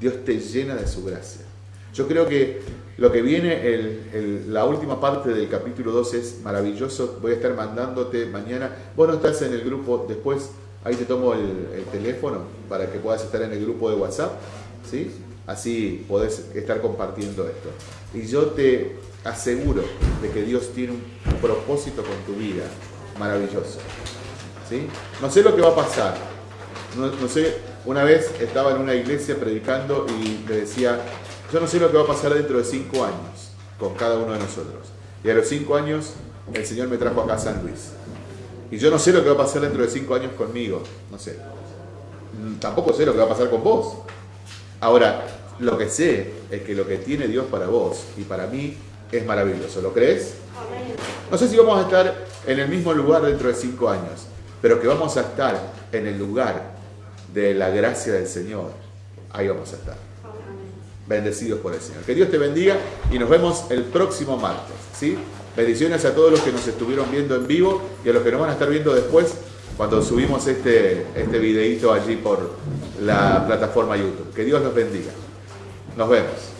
Dios te llena de su gracia. Yo creo que lo que viene, la última parte del capítulo 2 es maravilloso. Voy a estar mandándote mañana. Vos no estás en el grupo, después ahí te tomo el, el teléfono para que puedas estar en el grupo de WhatsApp. ¿sí? Así podés estar compartiendo esto. Y yo te aseguro de que Dios tiene un propósito con tu vida maravilloso. ¿sí? No sé lo que va a pasar, no, sé, una vez estaba en una iglesia predicando y le decía, yo no sé lo que va a pasar dentro de cinco años con cada uno de nosotros. Y a los cinco años el Señor me trajo acá a San Luis. Y yo no sé lo que va a pasar dentro de cinco años conmigo, no sé. Mm, tampoco sé lo que va a pasar con vos. Ahora, lo que sé es que lo que tiene Dios para vos y para mí es maravilloso. ¿Lo crees? No sé si vamos a estar en el mismo lugar dentro de cinco años, pero que vamos a estar en el lugar de la gracia del Señor, ahí vamos a estar. Bendecidos por el Señor. Que Dios te bendiga y nos vemos el próximo martes. ¿sí? Bendiciones a todos los que nos estuvieron viendo en vivo y a los que nos van a estar viendo después cuando subimos este, este videito allí por la plataforma YouTube. Que Dios los bendiga. Nos vemos.